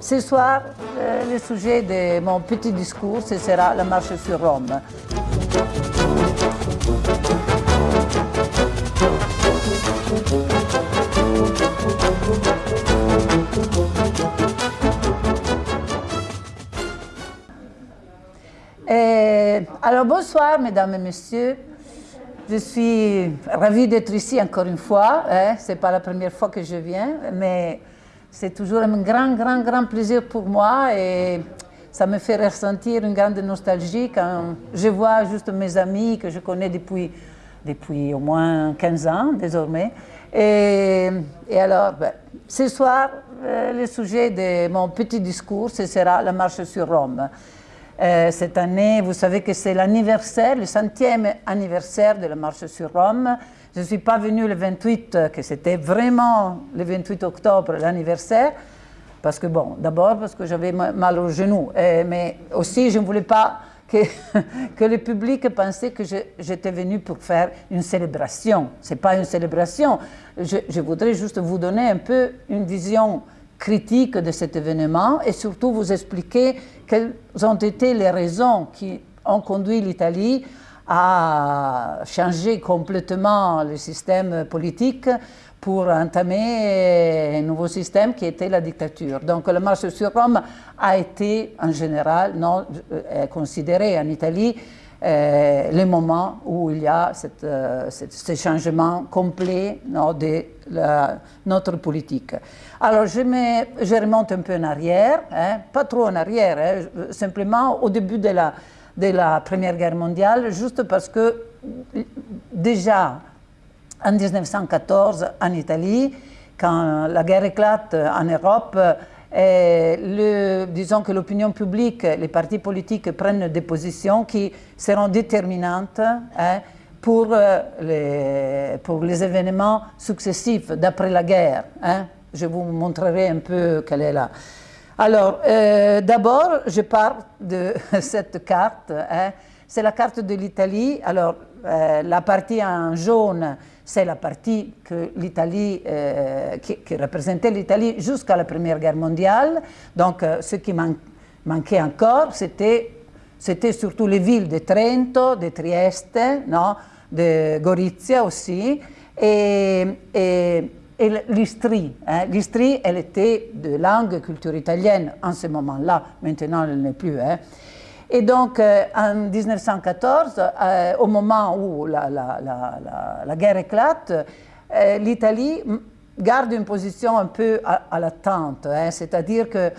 Ce soir, euh, le sujet de mon petit discours, ce sera la marche sur Rome. Et, alors bonsoir mesdames et messieurs. Je suis ravie d'être ici encore une fois. Hein. Ce n'est pas la première fois que je viens, mais c'est toujours un grand, grand, grand plaisir pour moi et ça me fait ressentir une grande nostalgie quand je vois juste mes amis que je connais depuis, depuis au moins 15 ans désormais. Et, alors, ben, ce soir, euh, le sujet de mon petit discours, ce sera la marche sur Rome. Euh, cette année, vous savez que c'est l'anniversaire, le centième anniversaire de la marche sur Rome. Je ne suis pas venue le 28, que c'était vraiment le 28 octobre l'anniversaire, parce que bon, d'abord parce que j'avais mal au genou, mais aussi je ne voulais pas que, que le public pensait que j'étais venue pour faire une célébration. Ce n'est pas une célébration. Je, je voudrais juste vous donner un peu une vision critique de cet événement et surtout vous expliquer quelles ont été les raisons qui ont conduit l'Italie à changer complètement le système politique pour entamer un nouveau système qui était la dictature. Donc la marche sur Rome a été en général non, euh, considérée en Italie euh, le moment où il y a cette, euh, ce changement complet non, de notre politique. Alors je, me, je, remonte un peu en arrière, hein, pas trop en arrière, hein, simplement au début de la, de la Première Guerre mondiale, juste parce que déjà en 1914 en Italie, quand la guerre éclate en Europe, disons que l'opinion publique, les partis politiques prennent des positions qui seront déterminantes hein, pour, euh, les, pour les événements successifs d'après la guerre. Hein. Je vous montrerai un peu quelle est là. Alors, euh, d'abord, je pars de cette carte. Hein. C'est la carte de l'Italie. Alors, euh, la partie en jaune, c'est la partie que l'Italie, euh, qui, représentait l'Italie jusqu'à la Première Guerre mondiale. Donc, ce qui manquait encore, c'était surtout les villes de Trento, de Trieste, non, de Gorizia aussi, et, l'Istrie. Hein. L'Istrie, elle était de langue et culture italienne en ce moment-là, maintenant elle n'est plus. Hein. Et donc, euh, en 1914, euh, au moment où la, la, la, la guerre éclate, euh, l'Italie garde une position un peu à, l'attente, hein, c'est-à-dire que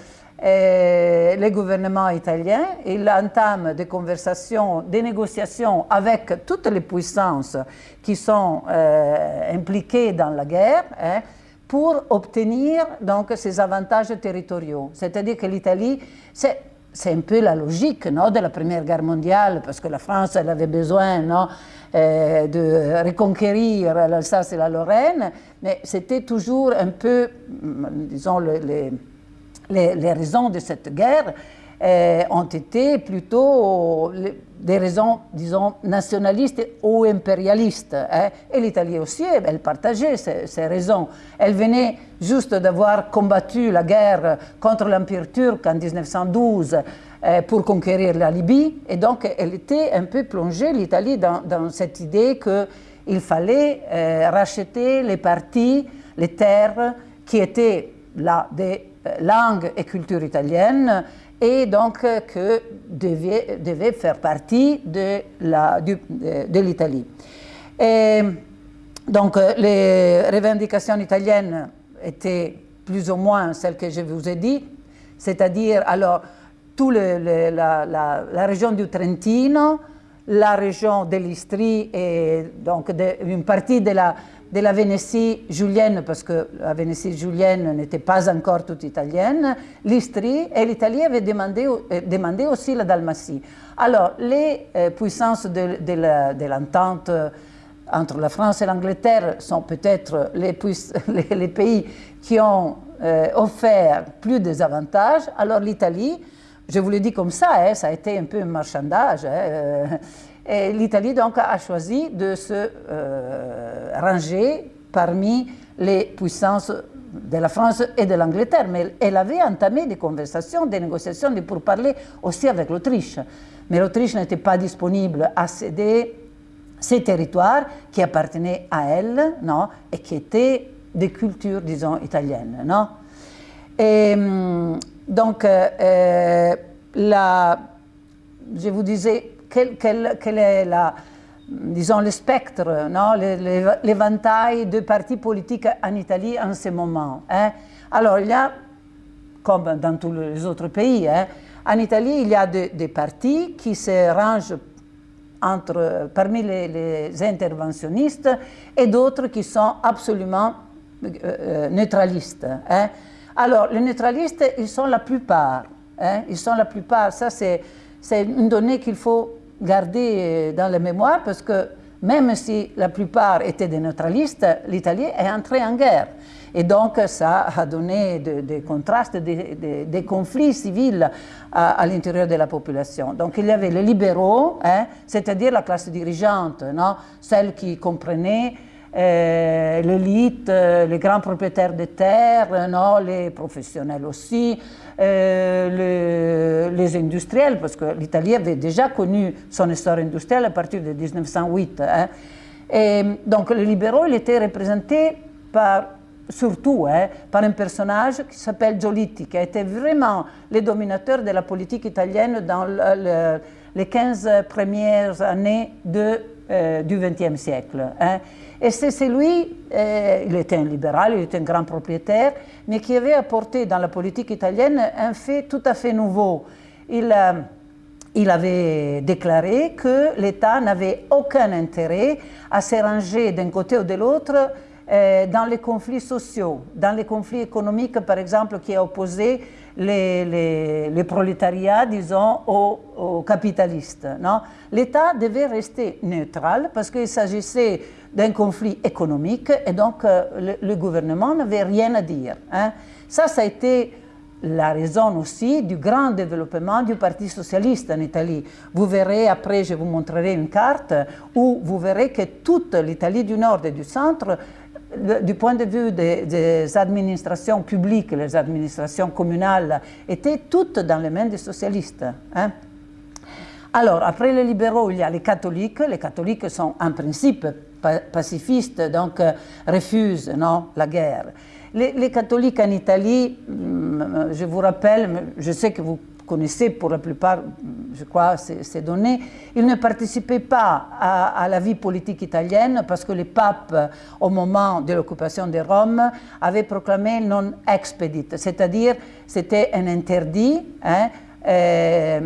le gouvernement italien, il entame des conversations, des négociations avec toutes les puissances qui sont impliquées dans la guerre, hein, pour obtenir donc ces avantages territoriaux. C'est-à-dire que l'Italie, c'est un peu la logique de la Première Guerre mondiale, parce que la France avait besoin euh, de reconquérir l'Alsace et la Lorraine, mais c'était toujours un peu, disons, les, les, les raisons de cette guerre euh, ont été plutôt des raisons, disons, nationalistes ou impérialistes. Hein. Et l'Italie aussi, elle partageait ces, raisons. Elle venait juste d'avoir combattu la guerre contre l'Empire turc en 1912 euh, pour conquérir la Libye. Et donc, elle était un peu plongée, l'Italie, dans, cette idée qu'il fallait euh, racheter les parties, les terres qui étaient là des langues et cultures italiennes et donc que devait, faire partie de l'Italie. Donc les revendications italiennes étaient plus ou moins celles que je vous ai dit, c'est-à-dire alors tout le, la, la, région du Trentino, la région de l'Istrie et donc une partie de la de la Vénétie julienne, parce que la Vénétie julienne n'était pas encore toute italienne, l'Istrie, et l'Italie avait demandé, euh, aussi la Dalmatie. Alors, les euh, puissances de, de l'entente euh, entre la France et l'Angleterre sont peut-être les, les, les, pays qui ont offert plus des avantages. Alors l'Italie, je vous le dis comme ça, hein, ça a été un peu un marchandage. Hein, l'Italie donc a choisi de se euh, ranger parmi les puissances de la France et de l'Angleterre, mais elle avait entamé des conversations, des négociations pour parler aussi avec l'Autriche. Mais l'Autriche n'était pas disponible à céder ces territoires qui appartenaient à elle, non, et qui étaient des cultures, disons, italiennes, non. Hum, donc, euh, euh, la, je vous disais, quel, est le spectre, l'éventail de partis politiques en Italie en ce moment. Hein. Alors, il y a, comme dans tous les autres pays, hein, en Italie, il y a des partis qui se rangent parmi les, interventionnistes et d'autres qui sont absolument euh, euh, neutralistes. Hein. Alors, les neutralistes, ils sont la plupart. ils sont la plupart. Ça, c'est une donnée qu'il faut garder euh, dans la mémoire parce que même si la plupart étaient des neutralistes, l'Italie est entrée en guerre. Et donc, ça a donné des contrastes, des, conflits civils à, l'intérieur de la population. Donc, il y avait les libéraux, hein, c'est-à-dire la classe dirigeante, non celle qui comprenait l'élite, euh, les grands propriétaires de terres, non, les professionnels aussi, euh, les industriels, parce que l'Italie avait déjà connu son histoire industrielle à partir de 1908. Hein. Donc les libéraux, ils étaient représentés par, surtout hein, par un personnage qui s'appelle Giolitti, qui a été vraiment le dominateur de la politique italienne dans les 15 premières années de, du XXe siècle. Hein. Et c'est lui, euh, il était un libéral, il était un grand propriétaire, mais qui avait apporté dans la politique italienne un fait tout à fait nouveau. Il, euh, avait déclaré que l'État n'avait aucun intérêt à s'arranger d'un côté ou de l'autre euh, dans les conflits sociaux, dans les conflits économiques, par exemple, qui opposaient les, les, les prolétariats, disons, aux, aux capitalistes. L'État devait rester neutral parce qu'il s'agissait d'un conflit économique et donc euh, le, gouvernement n'avait rien à dire. Hein. Ça, ça a été la raison aussi du grand développement du Parti socialiste en Italie. Vous verrez, après je vous montrerai une carte, où vous verrez que toute l'Italie du Nord et du Centre, du point de vue des, administrations publiques, les administrations communales, étaient toutes dans les mains des socialistes. Hein. Alors, après les libéraux, il y a les catholiques. Les catholiques sont en principe pacifistes, donc euh, refusent non, la guerre. Les, catholiques en Italie, mm, je vous rappelle, je sais que vous connaissez pour la plupart, je crois, ces, données, ils ne participaient pas à, la vie politique italienne parce que le pape, au moment de l'occupation de Rome, avait proclamé non expedit, c'est-à-dire c'était un interdit hein, euh,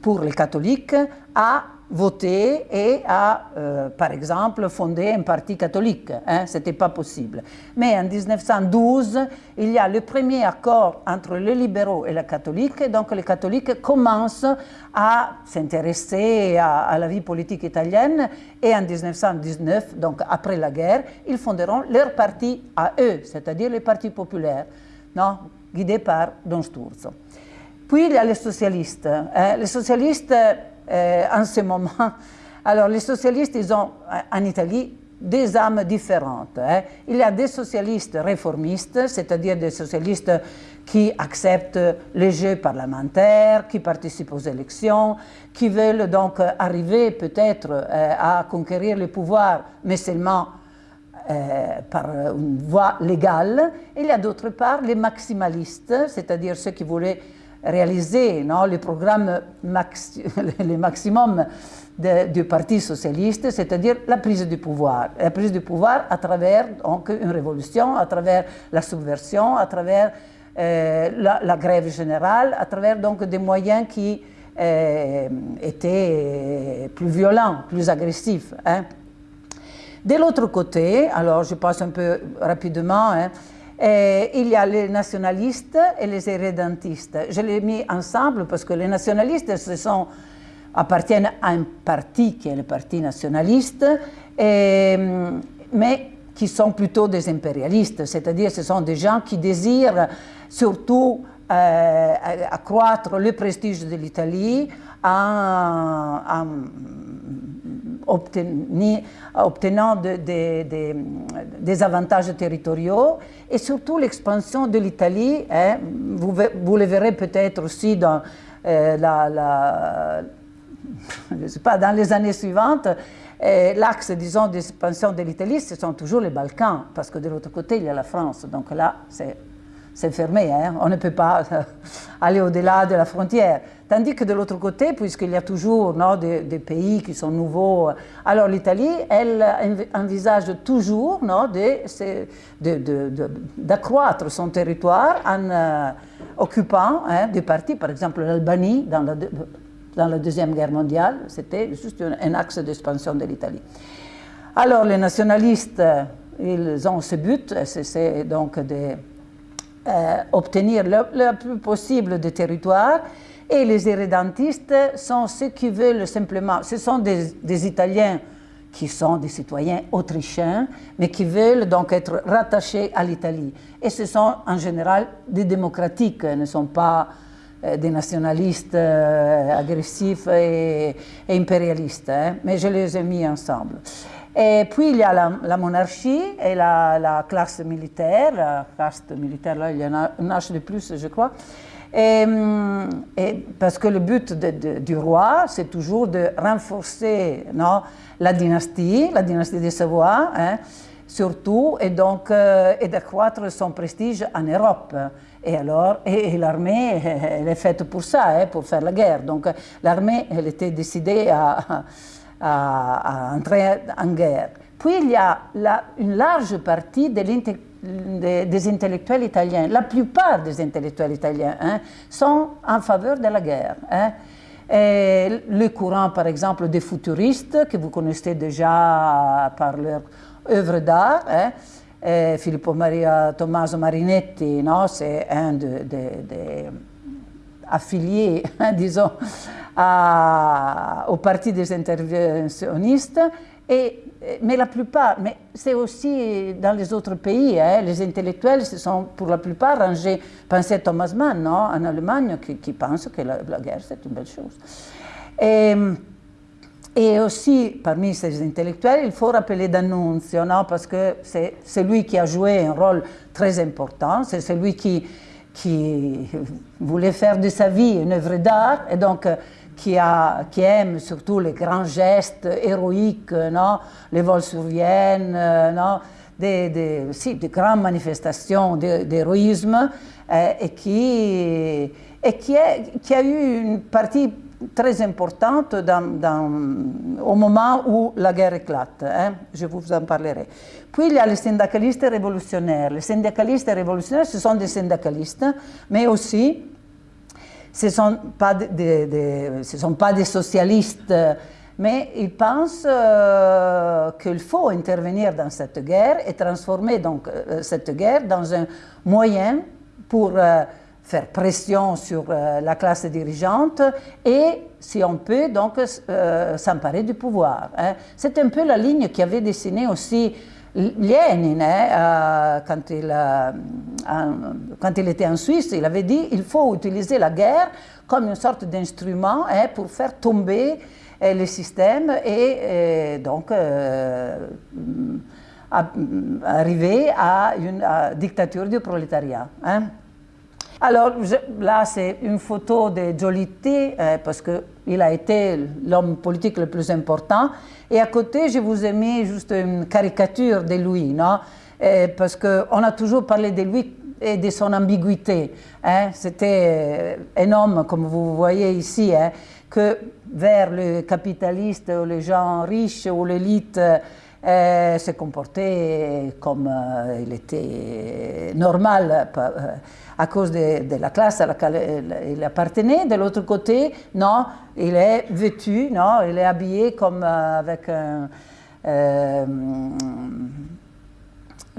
pour les catholiques à voter et à, euh, par exemple, fonder un parti catholique. Hein, Ce n'était pas possible. Mais en 1912, il y a le premier accord entre les libéraux et les catholiques. Donc les catholiques commencent à s'intéresser à, la vie politique italienne. Et en 1919, donc après la guerre, ils fonderont leur parti à eux, c'est-à-dire le Parti populaire, non, guidé par Don Sturzo. Puis il y a les socialistes. Hein. Les socialistes euh, en ce moment. Alors les socialistes, ils ont en Italie des âmes différentes. Hein. Il y a des socialistes réformistes, c'est-à-dire des socialistes qui acceptent les jeux parlementaires, qui participent aux élections, qui veulent donc arriver peut-être euh, à conquérir le pouvoir, mais seulement euh, par une voie légale. Il y a d'autre part les maximalistes, c'est-à-dire ceux qui voulaient réaliser non, le programme maxi le maximum du Parti socialiste, c'est-à-dire la prise du pouvoir. La prise du pouvoir à travers donc, une révolution, à travers la subversion, à travers euh, la, grève générale, à travers donc des moyens qui euh, étaient plus violents, plus agressifs. Hein. De l'autre côté, alors je passe un peu rapidement, hein, et il y a les nationalistes et les irrédentistes. Je les ai mis ensemble parce que les nationalistes appartiennent à un parti qui est le parti nationaliste, mais qui sont plutôt des impérialistes, c'est-à-dire ce sont des gens qui désirent surtout euh, accroître le prestige de l'Italie en, obtenant des avantages territoriaux et surtout l'expansion de l'Italie. Hein. vous, le verrez peut-être aussi dans, euh, dans les années suivantes. L'axe, disons, d'expansion de l'Italie, ce sont toujours les Balkans, parce que de l'autre côté, il y a la France. Donc là, c'est c'est fermé, hein. on ne peut pas euh, aller au-delà de la frontière. Tandis que de l'autre côté, puisqu'il y a toujours non, des, pays qui sont nouveaux, euh, alors l'Italie, elle envisage toujours d'accroître son territoire en euh, occupant hein, des parties, par exemple l'Albanie dans la, dans la Deuxième Guerre mondiale, c'était juste un, un axe d'expansion de l'Italie. Alors les nationalistes, ils ont ce but, c'est donc des euh, obtenir le, plus possible de territoire et les irrédentistes sont ceux qui veulent simplement, ce sont des, Italiens qui sont des citoyens autrichiens, mais qui veulent donc être rattachés à l'Italie. Et ce sont en général des démocratiques, ne sont pas euh, des nationalistes euh, agressifs et, impérialistes, hein. mais je les ai mis ensemble. Et puis il y a la, monarchie et la, classe militaire, la caste militaire, là il y en a un âge de plus je crois. Et, parce que le but du roi, c'est toujours de renforcer non, la dynastie, la dynastie des Savoie, hein, surtout, et donc euh, d'accroître son prestige en Europe. Et alors, et, l'armée, elle est faite pour ça, hein, pour faire la guerre. Donc l'armée, elle était décidée à à, entrer en guerre. Puis il y a une large partie des intellectuels italiens, la plupart des intellectuels italiens hein, sont en faveur de la guerre. Hein. le courant, par exemple, des futuristes, que vous connaissez déjà par leur œuvre d'art, hein, Filippo Maria Tommaso Marinetti, c'est un des affiliés, disons, au parti des interventionnistes, et, mais la plupart, mais c'est aussi dans les autres pays, hein, les intellectuels se sont pour la plupart rangés, pensez Thomas Mann non, en Allemagne, qui, pense que la, guerre c'est une belle chose. Et, et, aussi, parmi ces intellectuels, il faut rappeler D'Annunzio, non, parce que c'est lui qui a joué un rôle très important, c'est celui qui, qui voulait faire de sa vie une œuvre d'art, et donc qui, aime surtout les grands gestes héroïques, non les vols sur Vienne, non des, des, si, des grandes manifestations d'héroïsme, euh, et, qui, et qui, est, qui, a eu une partie très importante dans, au moment où la guerre éclate. Hein. Je vous en parlerai. Puis il y a les syndicalistes révolutionnaires. Les syndicalistes révolutionnaires, ce sont des syndicalistes, mais aussi ce ne sont, pas des, sont pas des socialistes, mais ils pensent euh, qu'il faut intervenir dans cette guerre et transformer donc euh, cette guerre dans un moyen pour euh, faire pression sur la classe dirigeante et, si on peut, donc s'emparer du pouvoir. Hein. C'est un peu la ligne qui avait dessiné aussi Lénine, hein, quand, il, quand il était en Suisse, il avait dit il faut utiliser la guerre comme une sorte d'instrument hein, pour faire tomber euh, le système et, euh, donc euh, arriver à une dictature du prolétariat. Hein. Alors là, c'est une photo de Giolitti, parce qu'il a été l'homme politique le plus important. Et à côté, je vous ai mis juste une caricature de lui, non? Parce qu'on a toujours parlé de lui et de son ambiguïté. Hein. C'était un homme, comme vous voyez ici, hein, que vers le capitaliste ou les gens riches ou l'élite euh, se comportait comme euh, il était normal euh, à cause de, la classe à laquelle il appartenait. De l'autre côté, non, il est vêtu, non, il est habillé comme avec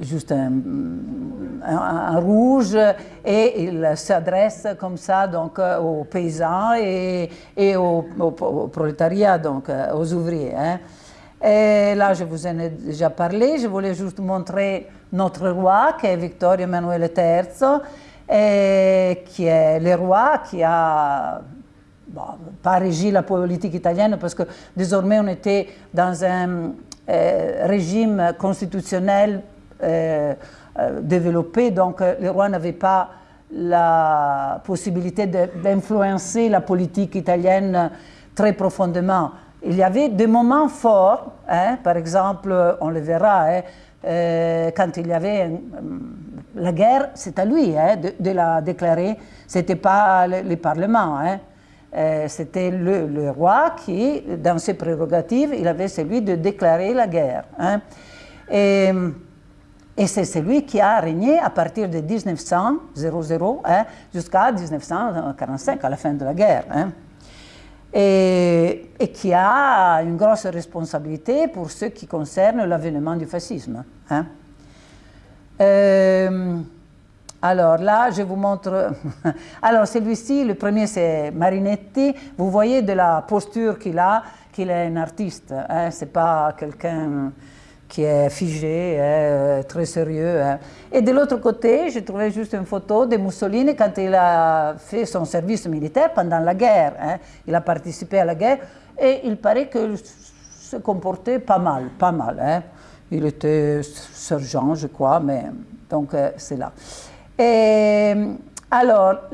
juste un, rouge et il s'adresse comme ça donc euh, aux paysans et, et au, prolétariat, donc euh, aux ouvriers. Hein. Et là, je vous en ai déjà parlé, je voulais juste montrer notre roi, qui est Victor Emmanuel III, qui est le roi qui a pas régi la politique italienne parce que désormais on était dans un régime constitutionnel développé, donc le roi n'avait pas la possibilité d'influencer la politique italienne très profondément. Il y avait des moments forts, hein, par exemple, on le verra, hein, euh, quand il y avait la guerre, c'est à lui hein, de, la déclarer, ce n'était pas le, Parlement. Euh, c'était le, roi qui, dans ses prérogatives, il avait celui de déclarer la guerre. Et c'est celui qui a régné à partir de 1900, jusqu'à 1945, à la fin de la guerre et, qui a une grosse responsabilité pour ce qui concerne l'avènement du fascisme. Hein. Euh, alors là, je vous montre... alors celui-ci, le premier c'est Marinetti. Vous voyez de la posture qu'il a, qu'il est un artiste. Hein, c'est pas quelqu'un qui est figé, euh, très sérieux. Hein. Et de l'autre côté, j'ai trouvé juste une photo de Mussolini quand il a fait son service militaire pendant la guerre. Hein. Il a participé à la guerre et il paraît qu'il se comportait pas mal, pas mal. Hein. Il était sergent, je crois, mais donc euh, c'est là. Et alors,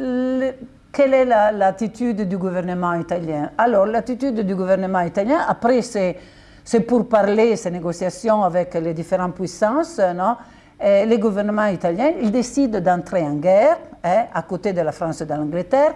quelle est l'attitude du gouvernement italien? Alors, l'attitude du gouvernement italien, après c'est c'est pour parler ces négociations avec les différentes puissances, non? Et le gouvernement italien, il décide d'entrer en guerre hein, à côté de la France et de l'Angleterre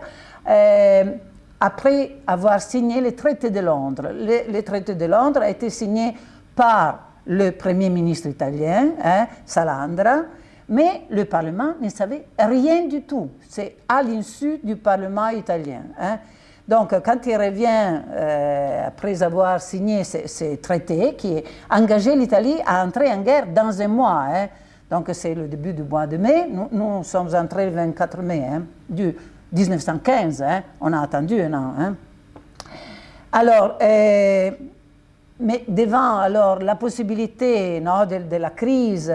après avoir signé le traité de Londres. Le, traité de Londres a été signé par le Premier ministre italien, hein, Salandra, mais le Parlement ne savait rien du tout. C'est à l'insu du Parlement italien. Hein. Donc, quand il revient, euh, après avoir signé ces, traités, qui engagé l'Italie à entrer en guerre dans un mois, hein. donc c'est le début du mois de mai, nous, sommes entrés le 24 mai, hein, du 1915, hein. on a attendu un. Alors, euh, mais devant alors, la possibilité non, de, la crise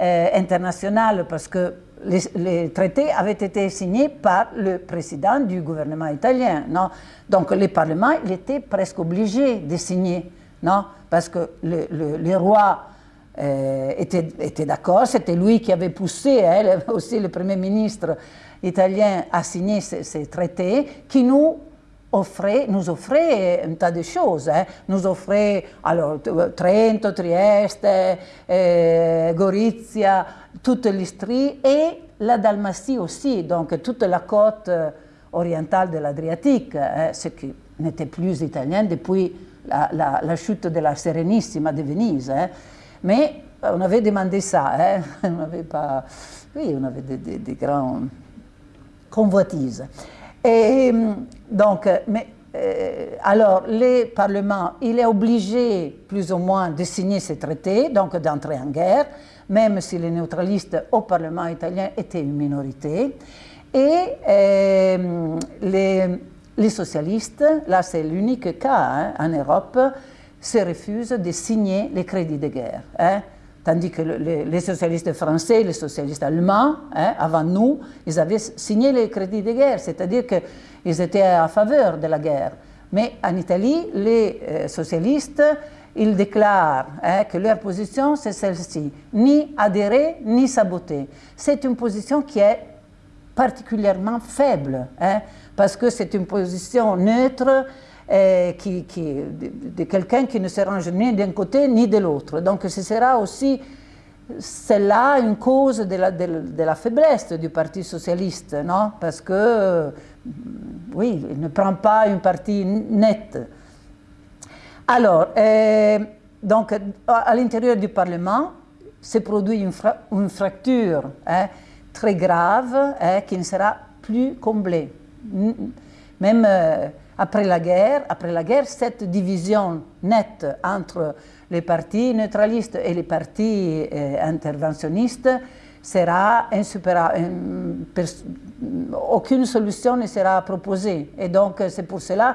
euh, internationale, parce que les, traités avaient été signés par le président du gouvernement italien. Non? Donc le Parlement il était presque obligé de signer, non? Parce que le, le, roi euh, était, était d'accord, c'était lui qui avait poussé, hein, aussi le Premier ministre italien, à signer ces, traités qui nous offrait, nous offrait un tas de choses. Hein. Nous offrait alors, Trento, Trieste, euh, Gorizia, toute l'Istrie et la Dalmatie aussi, donc toute la côte euh, orientale de l'Adriatique, hein, ce qui n'était plus italien depuis la, chute de la Serenissima de Venise. Hein. Mais on avait demandé ça, hein. on n'avait pas... Oui, on avait des, des, des grandes convoitises. Et donc, mais, euh, alors, le Parlement, il est obligé plus ou moins de signer ces traités, donc d'entrer en guerre, même si les neutralistes au Parlement italien étaient une minorité. Et euh, les, socialistes, là c'est l'unique cas hein, en Europe, se refusent de signer les crédits de guerre. Hein. Tandis que les socialistes français, les socialistes allemands, hein, avant nous, ils avaient signé les crédits de guerre, c'est-à-dire qu'ils étaient à faveur de la guerre. Mais en Italie, les euh, socialistes ils déclarent hein, que leur position, c'est celle-ci, ni adhérer, ni saboter. C'est une position qui est particulièrement faible, hein, parce que c'est une position neutre euh, qui, de, quelqu'un qui ne se range ni d'un côté ni de l'autre. Donc ce sera aussi celle-là une cause de la, faiblesse du Parti socialiste, non? Parce que, oui, il ne prend pas une partie nette. Alors, euh, donc, à l'intérieur du Parlement, se produit une, fracture hein, très grave hein, qui ne sera plus comblée. Même euh, après la guerre, après la guerre, cette division nette entre les partis neutralistes et les partis euh, interventionnistes sera insupérable. Aucune solution ne sera proposée. Et donc, c'est pour cela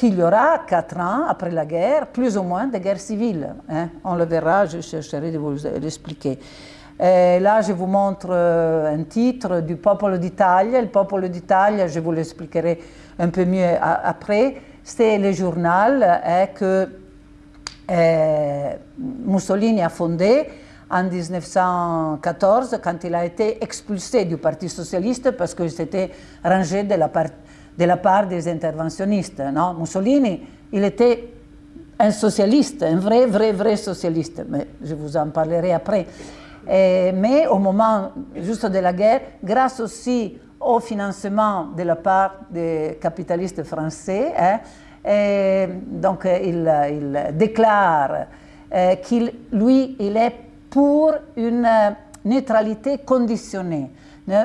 qu'il y aura quatre ans après la guerre, plus ou moins de guerre civile. Hein. On le verra, je chercherai de vous l'expliquer. Là, je vous montre euh, un titre du Popolo d'Italia. Le Popolo d'Italia, je vous l'expliquerai un peu mieux après. C'est le journal hein, que euh, Mussolini a fondé en 1914 quand il a été expulsé du Parti socialiste parce qu'il s'était rangé de la, de la, part des interventionnistes. Mussolini, il était un socialiste, un vrai, vrai, vrai socialiste, mais je vous en parlerai après. Et, mais au moment juste de la guerre, grâce aussi au financement de la part des capitalistes français, hein, et donc il, il déclare qu'il, lui, il est pour une neutralité conditionnée.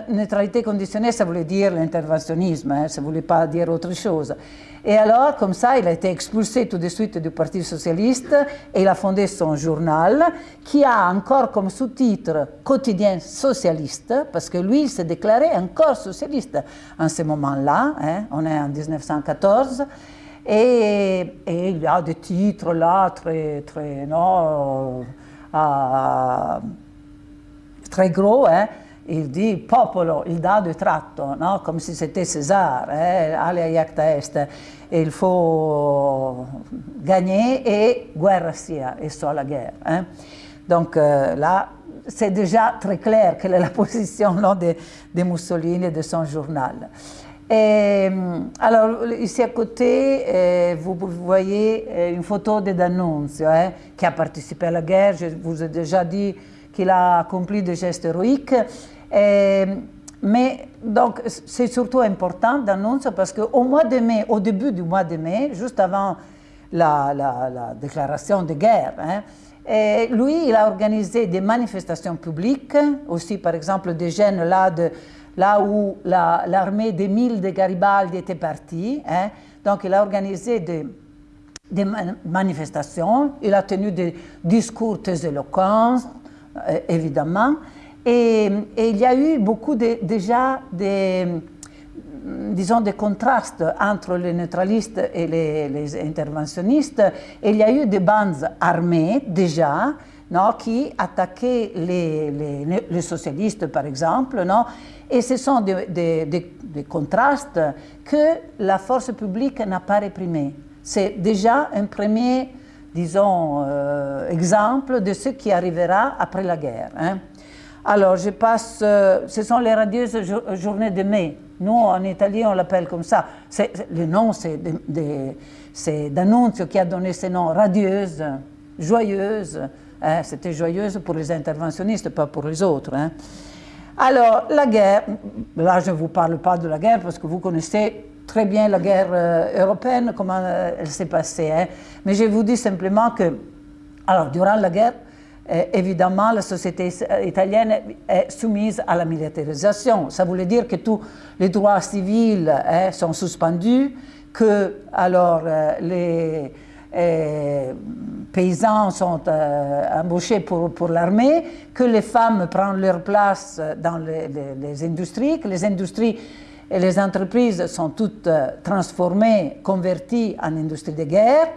Neutralité conditionnée, ça voulait dire l'interventionnisme, hein, ça ne voulait pas dire autre chose. Et alors, comme ça, il a été expulsé tout de suite du Parti socialiste et il a fondé son journal qui a encore comme sous-titre quotidien socialiste, parce que lui, il s'est déclaré encore socialiste en ce moment-là, hein, on est en 1914. Et, et, il a des titres là très, très, non, euh, très gros, hein, il dit popolo, il dà du tratto, no? comme si c'était César, eh? alia iacta est, il faut gagner et guerra sia, et soit la guerre. Hein? Donc euh, là, c'est déjà très clair quelle est la position de, de, Mussolini et de son journal. Et, alors, ici à côté, eh, vous, voyez eh, une photo de D'Annunzio, eh, qui a participé à la guerre. Je vous ai déjà dit qu'il a accompli des gestes héroïques. Et, mais donc, c'est surtout important d'annoncer parce qu'au mois de mai, au début du mois de mai, juste avant la, la, la déclaration de guerre, hein, et lui, il a organisé des manifestations publiques, aussi par exemple des jeunes là, où l'armée la, des mille de Garibaldi était partie. Hein, donc il a organisé des, manifestations, il a tenu des discours très éloquents, euh, et, il y a eu beaucoup déjà des, disons, des contrastes entre les neutralistes et les, interventionnistes. Il y a eu des bandes armées déjà non, qui attaquaient les, socialistes, par exemple. Non, et ce sont des contrastes que la force publique n'a pas réprimés. C'est déjà un premier, disons, euh, exemple de ce qui arrivera après la guerre. Hein. Alors, je passe, euh, ce sont les radieuses journées de mai. Nous, en Italie, on l'appelle comme ça. le nom, c'est d'Annunzio qui a donné ce nom, radieuse, joyeuse. Hein. C'était joyeuse pour les interventionnistes, pas pour les autres. Hein. Alors, la guerre, là, je ne vous parle pas de la guerre parce que vous connaissez très bien la guerre euh, européenne, comment euh, elle s'est passée. Hein. Mais je vous dis simplement que, alors, durant la guerre, évidemment, la société italienne est soumise à la militarisation. Ça voulait dire que tous les droits civils eh, sont suspendus, que alors euh, les paysans sont euh, embauchés pour, pour l'armée, que les femmes prennent leur place dans les, industries, que les industries et les entreprises sont toutes euh, transformées, converties en industries de guerre,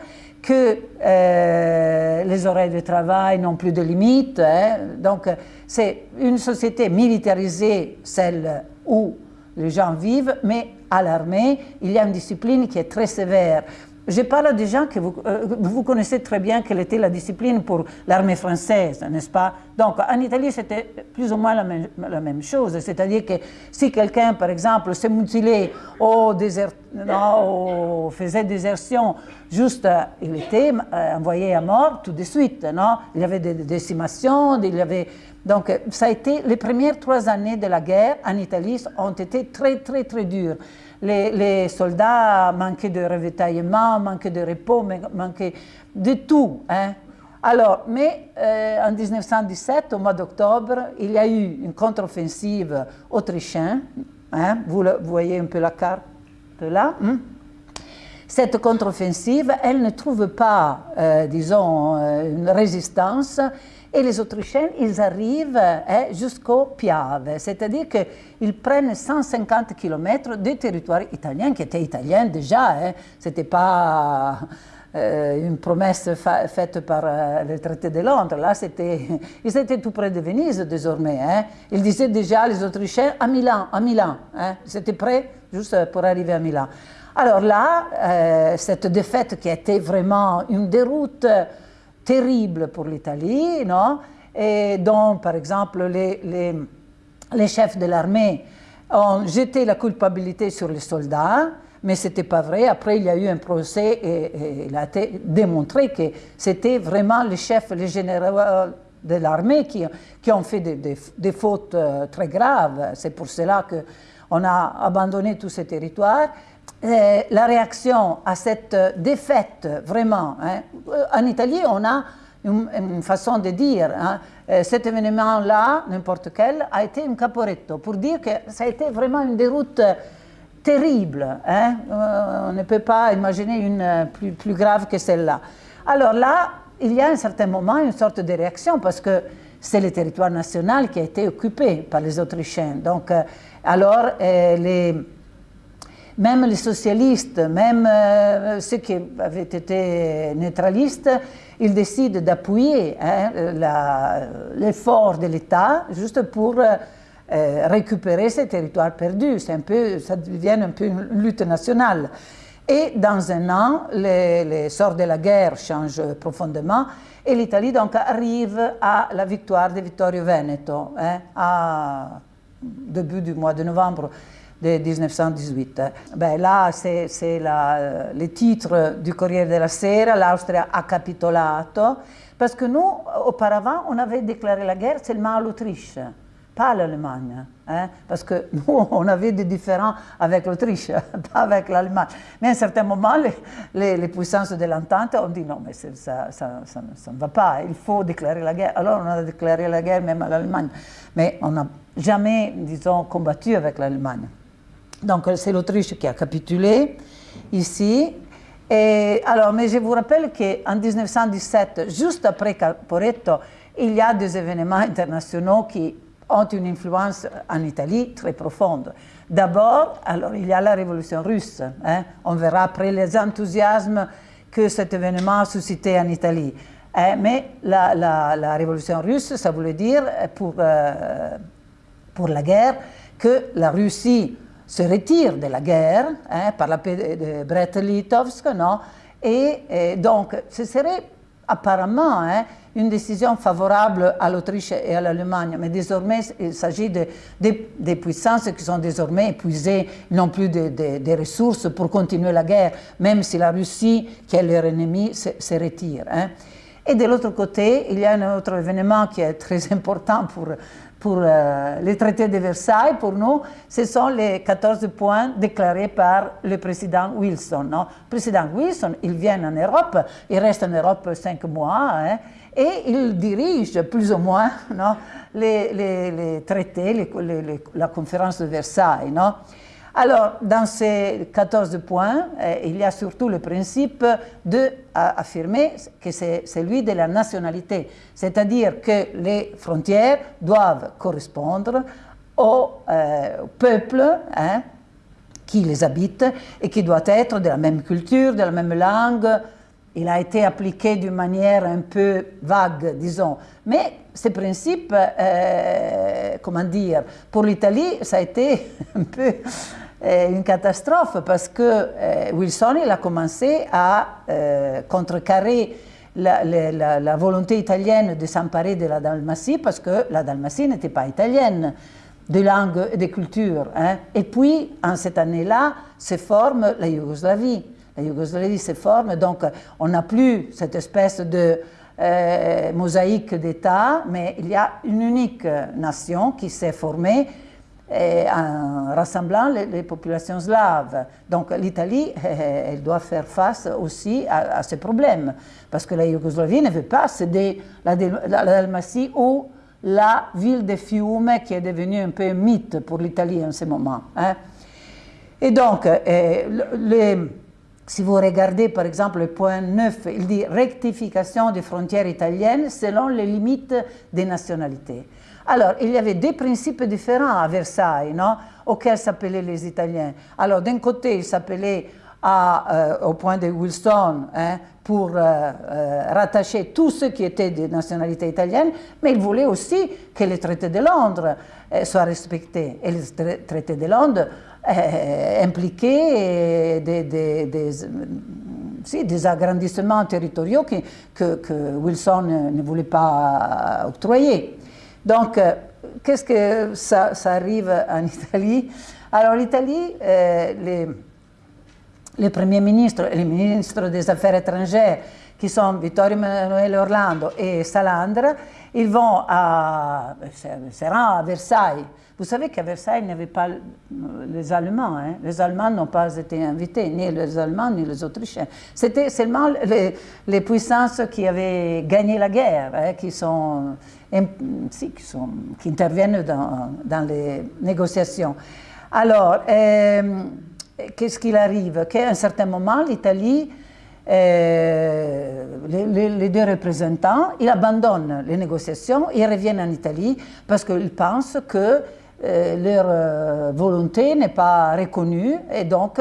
que euh, les horaires de travail n'ont plus de limites. Hein. Donc, c'est une société militarisée, celle où les gens vivent, mais à l'armée, il y a une discipline qui est très sévère. Je parle des gens que vous, euh, vous connaissez très bien quelle était la discipline pour l'armée française, n'est-ce pas? Donc, en Italie, c'était plus ou moins la même, chose. C'est-à-dire que si quelqu'un, par exemple, s'est mutilé ou faisait désertion, juste, euh, il était euh, envoyé à mort tout de suite. Non? Il y avait des décimations, il y avait... Donc, ça a été, les premières trois années de la guerre en Italie ont été très, très, très dures les, soldats manquaient de ravitaillement, manquaient de repos, manquaient de tout. Hein. Alors, mais euh, en 1917, au mois d'octobre, il y a eu une contre-offensive autrichienne. Hein. Vous, voyez un peu la carte là. Hein. Cette contre-offensive, elle ne trouve pas, euh, disons, euh, une résistance et les Autrichiens, ils arrivent hein, jusqu'au Piave, c'est-à-dire qu'ils prennent 150 km de territoire italien, qui était italien déjà, hein, c'était pas une promesse faite par le traité de Londres. Là, ils étaient tout près de Venise désormais. Hein. Ils disaient déjà, les Autrichiens, à Milan, à Milan. Hein. C'était prêt juste pour arriver à Milan. Alors là, cette défaite qui a été vraiment une déroute terrible pour l'Italie, non? Et dont, par exemple, les, les, les chefs de l'armée ont jeté la culpabilité sur les soldats, mais ce n'était pas vrai. Après, il y a eu un procès et, il a été démontré que c'était vraiment les chefs, les généraux de l'armée qui, qui, ont fait des, des, fautes euh, très graves. C'est pour cela qu'on a abandonné tous ces territoires. La réaction à cette défaite, vraiment, hein, en Italie, on a une, façon de dire. Hein. Euh, cet événement-là, n'importe quel, a été un caporetto, pour dire que ça a été vraiment une déroute terrible. Hein. Euh, on ne peut pas imaginer une plus, grave que celle-là. Alors là, il y a un certain moment une sorte de réaction, parce que c'est le territoire national qui a été occupé par les Autrichiens. Donc, euh, alors, les même les socialistes, même ceux qui avaient été neutralistes, ils décident d'appuyer hein, l'effort de l'État juste pour euh, récupérer ces territoires perdus. Un peu, ça devient un peu une lutte nationale. Et dans un an, les, sorts de la guerre changent profondément et l'Italie donc arrive à la victoire de Vittorio Veneto, hein, à début du mois de novembre de 1918. Ben, là, c'est le titre du Corriere della Sera, l'Austria a capitolato, parce que nous, auparavant, on avait déclaré la guerre seulement à l'Autriche, pas à l'Allemagne. Hein, parce que nous, on avait des différends avec l'Autriche, pas avec l'Allemagne. Mais à un certain moment, les, puissances de l'entente ont dit non, mais ça, ne va pas, il faut déclarer la guerre. Alors on a déclaré la guerre même à l'Allemagne. Mais on n'a jamais, disons, combattu avec l'Allemagne. Donc c'est l'Autriche qui a capitulé ici. Et, alors, mais je vous rappelle qu'en 1917, juste après Caporetto, il y a des événements internationaux qui ont une influence en Italie très profonde. D'abord, alors il y a la révolution russe. Hein. On verra après les enthousiasmes que cet événement a suscité en Italie. Hein. mais la, révolution russe, ça voulait dire pour, euh, pour la guerre que la Russie se retire de la guerre hein, par la paix de Brest-Litovsk, non et, donc, ce serait apparemment hein, une décision favorable à l'Autriche et à l'Allemagne, mais désormais, il s'agit de, des puissances qui sont désormais épuisées, non plus des ressources pour continuer la guerre, même si la Russie, qui est leur ennemi, se, se retire. Hein. Et de l'autre côté, il y a un autre événement qui est très important pour pour euh, les traités de Versailles, pour nous, ce sont les 14 points déclarés par le président Wilson. Non? Le président Wilson, il vient en Europe, il reste en Europe cinq mois, hein, et il dirige plus ou moins non, les, traités, la conférence de Versailles. Non? Alors, dans ces 14 points, euh, il y a surtout le principe d'affirmer que c'est celui de la nationalité, c'est-à-dire que les frontières doivent correspondre au euh, peuple hein, qui les habite et qui doit être de la même culture, de la même langue. Il a été appliqué d'une manière un peu vague, disons, mais ce principe, euh, comment dire, pour l'Italie, ça a été un peu une catastrophe parce que euh, Wilson il a commencé à euh, contrecarrer la, volonté italienne de s'emparer de la Dalmatie parce que la Dalmatie n'était pas italienne de langue et de culture. Hein. Et puis, en cette année-là, se forme la Yougoslavie. La Yougoslavie se forme, donc on n'a plus cette espèce de euh, mosaïque d'États, mais il y a une unique nation qui s'est formée en rassemblant les, populations slaves. Donc l'Italie, elle doit faire face aussi à, ces problèmes, parce que la Yougoslavie ne veut pas céder la, la, Dalmatie ou la ville de Fiume qui est devenue un peu un mythe pour l'Italie en ce moment. Hein. Et donc, euh, si vous regardez par exemple le point 9, il dit rectification des frontières italiennes selon les limites des nationalités. Alors, il y avait des principes différents à Versailles, non? Auxquels s'appelaient les Italiens. Alors, d'un côté, ils s'appelaient au point de Wilson hein, pour rattacher tous ceux qui étaient de nationalité italienne, mais il voulait aussi que le traité de Londres soit respecté. Et le traité de Londres impliquait des, des, agrandissements territoriaux que, Wilson ne voulait pas octroyer. Donc, qu'est-ce que ça, arrive en Italie? Alors, l'Italie, les les premiers ministres, les ministres des Affaires étrangères, qui sont Vittorio Emanuele Orlando et Salandra, ils vont à, à Versailles. Vous savez qu'à Versailles, il n'y avait pas les Allemands. Hein. Les Allemands n'ont pas été invités, ni les Allemands, ni les Autrichiens. C'était seulement les, puissances qui avaient gagné la guerre, hein, qui, sont, qui, sont, qui interviennent dans, dans, les négociations. Alors, euh, qu'est-ce qu'il arrive? Qu'à un certain moment, l'Italie, euh, les, deux représentants, ils abandonnent les négociations, ils reviennent en Italie parce qu'ils pensent que euh, leur euh, volonté n'est pas reconnue et donc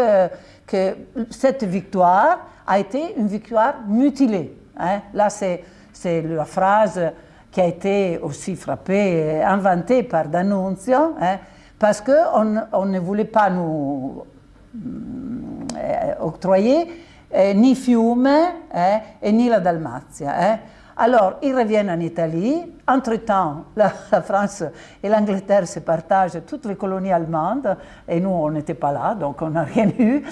que cette victoire a été une victoire mutilée. Hein. Là, c'est la phrase qui a été aussi frappée, inventée par D'Annunzio, hein, parce qu'on on ne voulait pas nous octroyé eh, ni Fiume eh, et ni la Dalmatia. Alors, ils reviennent en Italie. Entre-temps, la, France et l'Angleterre se partagent toutes les colonies allemandes et nous, on n'était pas là, donc on n'a rien eu.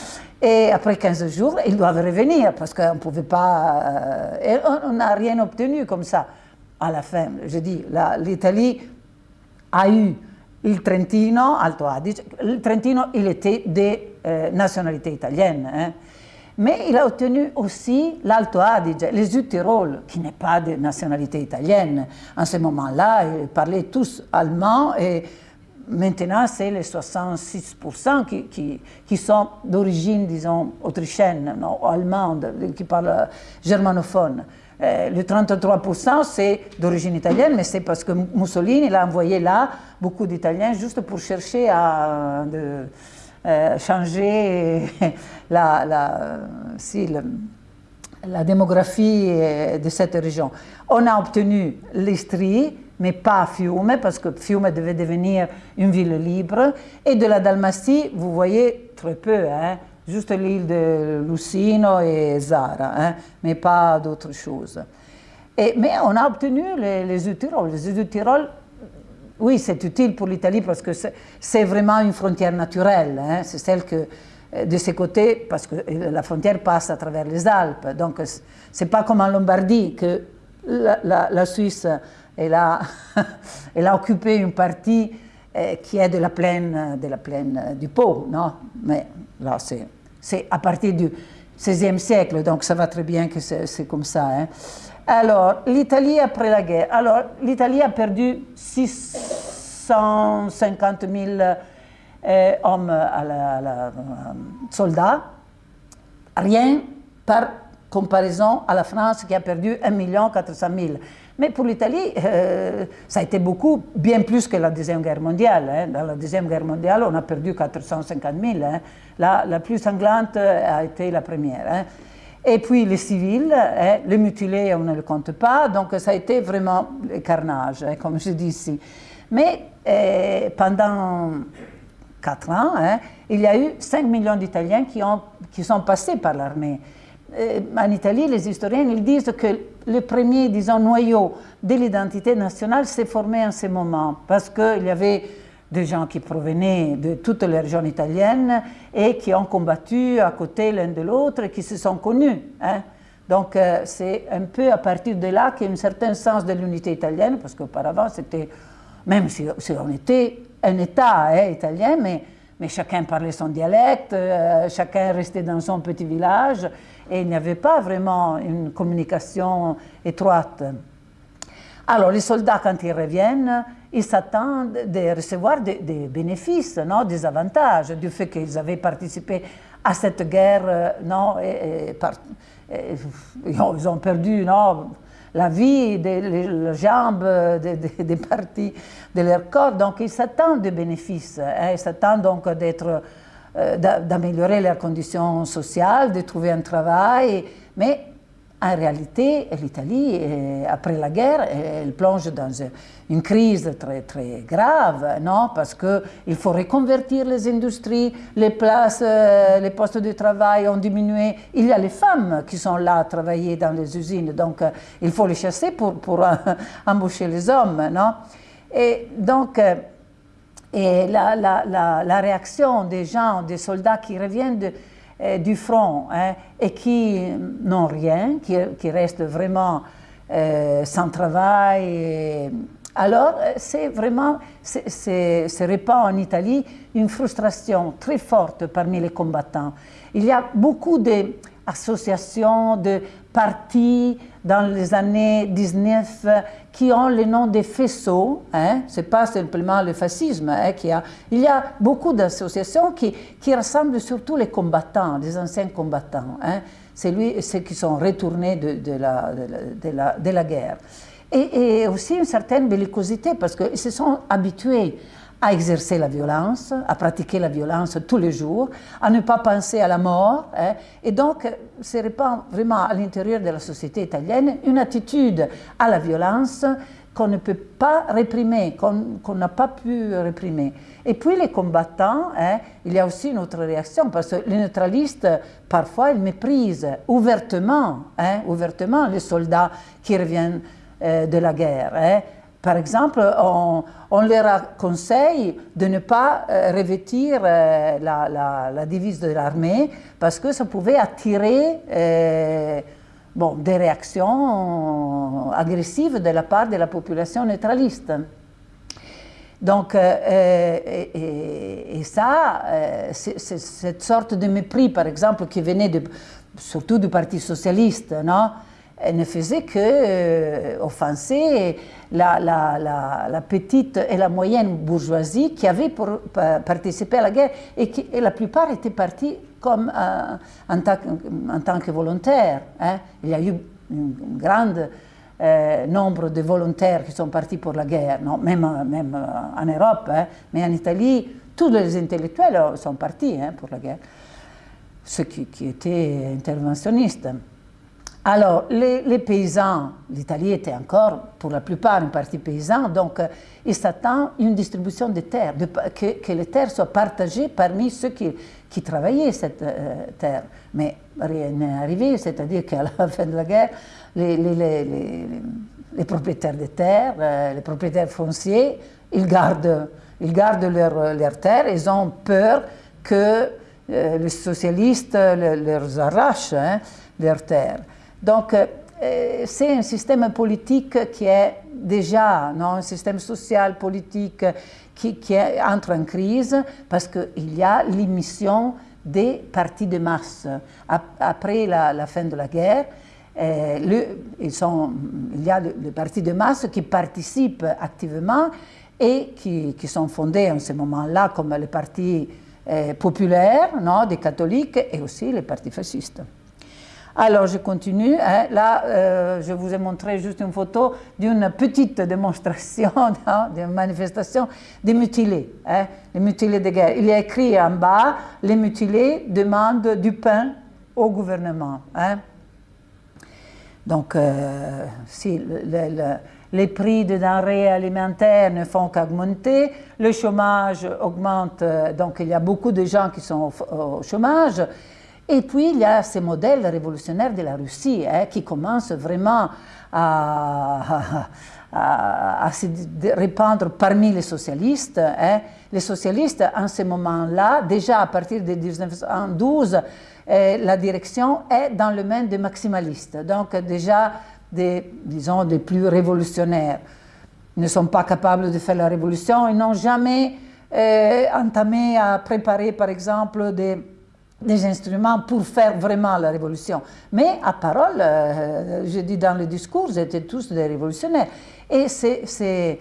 Et après 15 jours, ils doivent revenir parce qu'on ne pouvait pas... Et on n'a rien obtenu comme ça. À la fin, je dis, l'Italie a eu il Trentino, Alto Adige. Le Trentino, il était des euh, nationalité italienne. Hein. Mais il a obtenu aussi l'Alto Adige, les Südtirol, qui n'est pas de nationalité italienne. En ce moment-là, ils parlaient tous allemand et maintenant, c'est les 66% qui, qui, qui, sont d'origine, disons, autrichienne, non, allemande, qui parlent germanophone. Euh, le 33%, c'est d'origine italienne, mais c'est parce que Mussolini l'a envoyé là beaucoup d'Italiens juste pour chercher à... De, euh, changer la, la, si, la, démographie euh, de cette région. On a obtenu l'Istrie, mais pas Fiume, parce que Fiume devait devenir une ville libre. Et de la Dalmatie, vous voyez très peu, hein, juste l'île de Lucino et Zara, hein, mais pas d'autres choses. Et, mais on a obtenu les, les Südtirol. Les oui, c'est utile pour l'Italie parce que c'est vraiment une frontière naturelle. Hein. C'est celle que, euh, de ces côtés, parce que euh, la frontière passe à travers les Alpes. Donc, c'est pas comme en Lombardie que la, Suisse, elle a, occupé une partie euh, qui est de la plaine, de la plaine du Pau, non Mais là, c'est à partir du XVIe siècle, donc ça va très bien que c'est comme ça. Hein. Alors, l'Italie après la guerre. Alors, l'Italie a perdu 650 000 euh, hommes la, soldats, rien par comparaison à la France qui a perdu 1 400 000. Mais pour l'Italie, euh, ça a été beaucoup, bien plus que la Deuxième Guerre mondiale. Hein. Dans la Deuxième Guerre mondiale, on a perdu 450 000. Hein. La, la, plus sanglante a été la première. Hein. Et puis les civils, hein, les mutilés, on ne le compte pas, donc ça a été vraiment le carnage, hein, comme je dis ici. Mais eh, pendant quatre ans, il y a eu 5 millions d'Italiens qui, qui sont passés par l'armée. Eh, en Italie, les historiens ils disent que le premier, disons, noyau de l'identité nationale s'est formé en ce moment, parce qu'il y avait des gens qui provenaient de toutes les régions italiennes et qui ont combattu à côté l'un de l'autre et qui se sont connus. Hein. Donc euh, c'est un peu à partir de là qu'il y a un certain sens de l'unité italienne, parce qu'auparavant c'était, même si, on était un État hein, italien, mais, mais, chacun parlait son dialecte, euh, chacun restait dans son petit village, et il n'y avait pas vraiment une communication étroite. Alors les soldats, quand ils reviennent, ils s'attendent de recevoir des, bénéfices, non, des avantages du fait qu'ils avaient participé à cette guerre, euh, non, ils ont perdu non, la vie, des, les, jambes, des, parties de leur corps, donc ils s'attendent des bénéfices, hein, ils s'attendent donc d'être d'améliorer leurs conditions sociales, de trouver un travail, mais en réalité, l'Italie, après la guerre, elle plonge dans une crise très, très grave, non? Parce qu'il faut reconvertir les industries, les places, euh, les postes de travail ont diminué. Il y a les femmes qui sont là à travailler dans les usines, donc euh, il faut les chasser pour, pour embaucher les hommes. Non? Et donc, euh, et la, la, la, réaction des gens, des soldats qui reviennent de, euh, du front hein, et qui n'ont rien, qui, restent vraiment euh, sans travail. alors, c'est vraiment, se répand en Italie une frustration très forte parmi les combattants. Il y a beaucoup d'associations, de partis dans les années 19 qui ont le nom des faisceaux, hein, ce n'est pas simplement le fascisme, hein, qui a, il y a beaucoup d'associations qui, qui, rassemblent surtout les combattants, les anciens combattants, hein, c'est ceux qui sont retournés de, la, de, la, de la, guerre. Et, et, aussi une certaine bellicosité parce qu'ils se sont habitués à exercer la violence, à pratiquer la violence tous les jours, à ne pas penser à la mort. Hein. et donc, se répand vraiment à l'intérieur de la société italienne une attitude à la violence qu'on ne peut pas réprimer, qu'on n'a pas pu réprimer. Et puis les combattants, hein, il y a aussi une autre réaction, parce que les neutralistes, parfois, ils méprisent ouvertement, hein, ouvertement les soldats qui reviennent euh, de la guerre. Par exemple, on, leur conseille de ne pas euh, revêtir euh, la, devise de l'armée parce que ça pouvait attirer euh, bon, des réactions agressives de la part de la population neutraliste. Donc, et, ça, cette sorte de mépris, par exemple, qui venait surtout du Parti socialiste, non? Ne faisait que euh, offenser la, petite et la moyenne bourgeoisie qui pour, participé à la guerre et, qui, la plupart étaient partis comme euh, en, tant que volontaires. Hein. Il y a eu un grand euh, nombre de volontaires qui sont partis pour la guerre, même, en Europe, hein. mais en Italie, tous les intellectuels sont partis hein, pour la guerre, ceux qui étaient interventionnistes. Alors, les, paysans, l'Italie était encore pour la plupart un parti paysan, donc euh, il s'attend une distribution des terres, que, les terres soient partagées parmi ceux qui, travaillaient cette euh, terre. Mais rien n'est arrivé, c'est-à-dire qu'à la fin de la guerre, les, propriétaires des terres, euh, les propriétaires fonciers, ils gardent, ils gardent leurs terres, ils ont peur que les socialistes leur arrachent hein, leurs terres. Donc, euh, c'est un système politique qui est déjà non, un système social, politique, qui, est, entre en crise parce qu'il y a l'émission des partis de masse. Après la, fin de la guerre, euh, le, il y a des partis de masse qui participent activement et qui, sont fondés en ce moment-là comme les partis euh, populaires non, des catholiques et aussi les partis fascistes. Alors, je continue. Hein. Là, euh, je vous ai montré juste une photo d'une petite démonstration, d'une manifestation des mutilés, hein, les mutilés de guerre. Il y écrit en bas, les mutilés demandent du pain au gouvernement. Hein. Donc, euh, si les prix des denrées alimentaires ne font qu'augmenter, le chômage augmente, euh, donc il y a beaucoup de gens qui sont au chômage, et puis, il y a ces modèles révolutionnaires de la Russie hein, qui commencent vraiment à, se répandre parmi les socialistes. Hein. Les socialistes, en ce moment-là, déjà à partir de 1912, eh, la direction est dans le main des maximalistes, donc déjà disons, des plus révolutionnaires. Ils ne sont pas capables de faire la révolution, ils n'ont jamais eh, entamé à préparer, par exemple, des des instruments pour faire vraiment la révolution. Mais à parole, euh, je dis dans le discours, ils étaient tous des révolutionnaires. Et ces,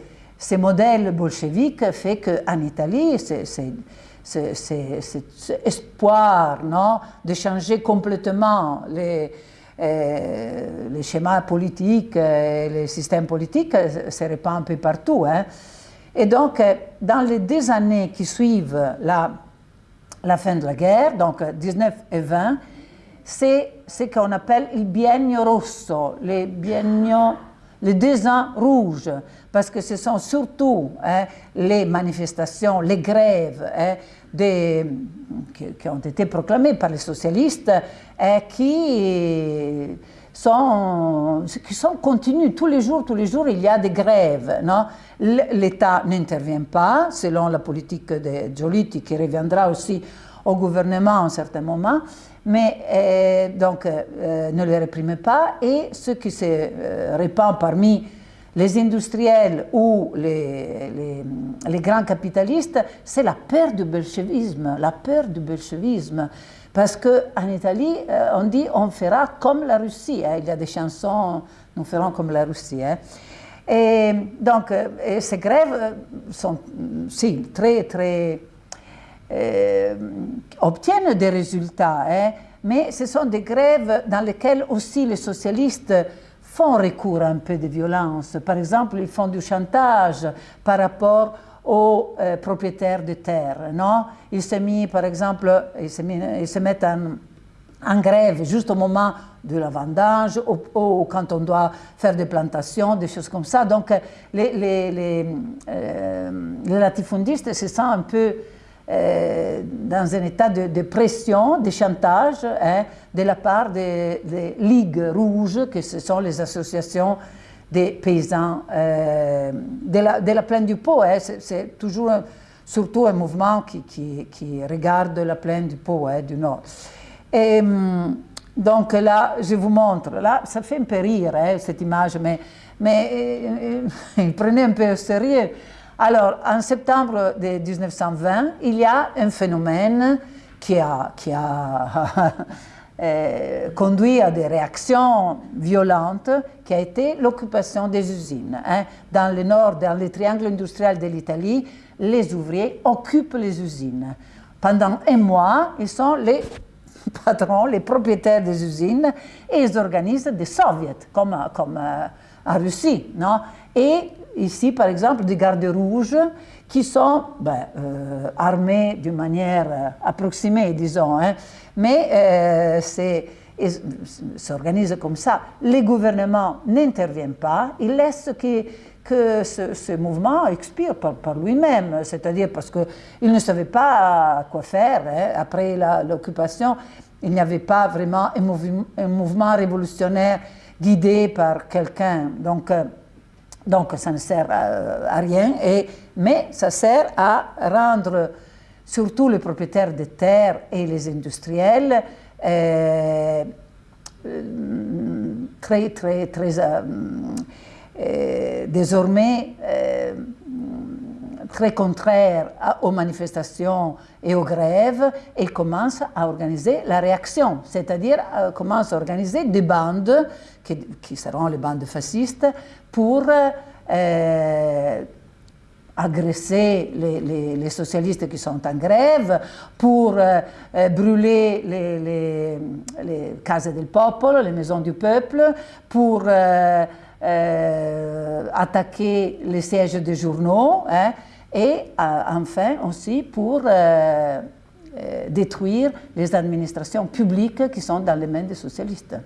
modèles bolcheviques fait qu'en Italie, cet espoir non, de changer complètement les, euh, schémas politiques, et les systèmes politiques se répand un peu partout. Hein. Et donc, dans les deux années qui suivent la la fin de la guerre, donc 19 et 20, c'est ce qu'on appelle il biennio rosso, les biennios, les deux ans rouges, parce que ce sont surtout hein, les manifestations, les grèves hein, qui, ont été proclamées par les socialistes et qui sont, qui sont continues. Tous les jours, tous les jours, il y a des grèves. L'État n'intervient pas, selon la politique de Giolitti, qui reviendra aussi au gouvernement à un certain moment, mais euh, donc euh, ne les réprime pas. Et ce qui se euh, répand parmi les industriels ou les, les, les grands capitalistes, c'est la peur du bolchevisme, la peur du bolchevisme. Parce qu'en Italie, on dit on fera comme la Russie. Hein. Il y a des chansons, nous ferons comme la Russie. Hein. Et donc, et ces grèves sont, si, très, très euh, obtiennent des résultats, hein, mais ce sont des grèves dans lesquelles aussi les socialistes font recours à un peu de violence. Par exemple, ils font du chantage par rapport aux euh, propriétaires de terre. Non ils, se mis, par exemple, ils se, mettent en, grève juste au moment de la vendange ou, quand on doit faire des plantations, des choses comme ça. Donc, les, les, euh, les latifundistes se sentent un peu euh, dans un état de, pression, de chantage hein, de la part des, ligues rouges, que ce sont les associations des paysans euh, de, la, plaine du Pau. Hein. C'est toujours surtout un mouvement qui, regarde la plaine du Pau, hein, du Nord. Et, hum, donc là, je vous montre, là, ça fait un peu rire cette image, mais, mais euh, prenez un peu au sérieux. Alors, en septembre de 1920, il y a un phénomène qui a, qui a euh, conduit à des réactions violentes, qui a été l'occupation des usines. Hein. Dans le nord, dans le triangle industriel de l'Italie, les ouvriers occupent les usines. Pendant un mois, ils sont les patrons, les propriétaires des usines, et ils organisent des soviets, comme, comme euh, en Russie. Non? Et ici, par exemple, des gardes rouges qui sont ben, euh, armés d'une manière euh, approximée, disons, hein, mais euh, c'est s'organise comme ça. Les gouvernements n'interviennent pas, ils laissent que, ce, mouvement expire par, lui-même, c'est-à-dire parce qu'ils ne savaient pas quoi faire. Hein. Après l'occupation, il n'y avait pas vraiment un, mouvement, un mouvement révolutionnaire guidé par quelqu'un. Donc, donc ça ne sert à, rien, et, mais ça sert à rendre surtout les propriétaires de terres et les industriels euh, très, très, très, euh, euh, désormais très contraires aux manifestations et aux grèves et commencent à organiser la réaction, c'est-à-dire commencent à organiser des bandes qui, seront les bandes fascistes pour euh, agresser les, socialistes qui sont en grève, pour euh, euh, brûler les, cases del popolo, les maisons du peuple, pour attaquer les sièges des journaux, hein, et enfin aussi pour détruire les administrations publiques qui sont dans les mains des socialistes.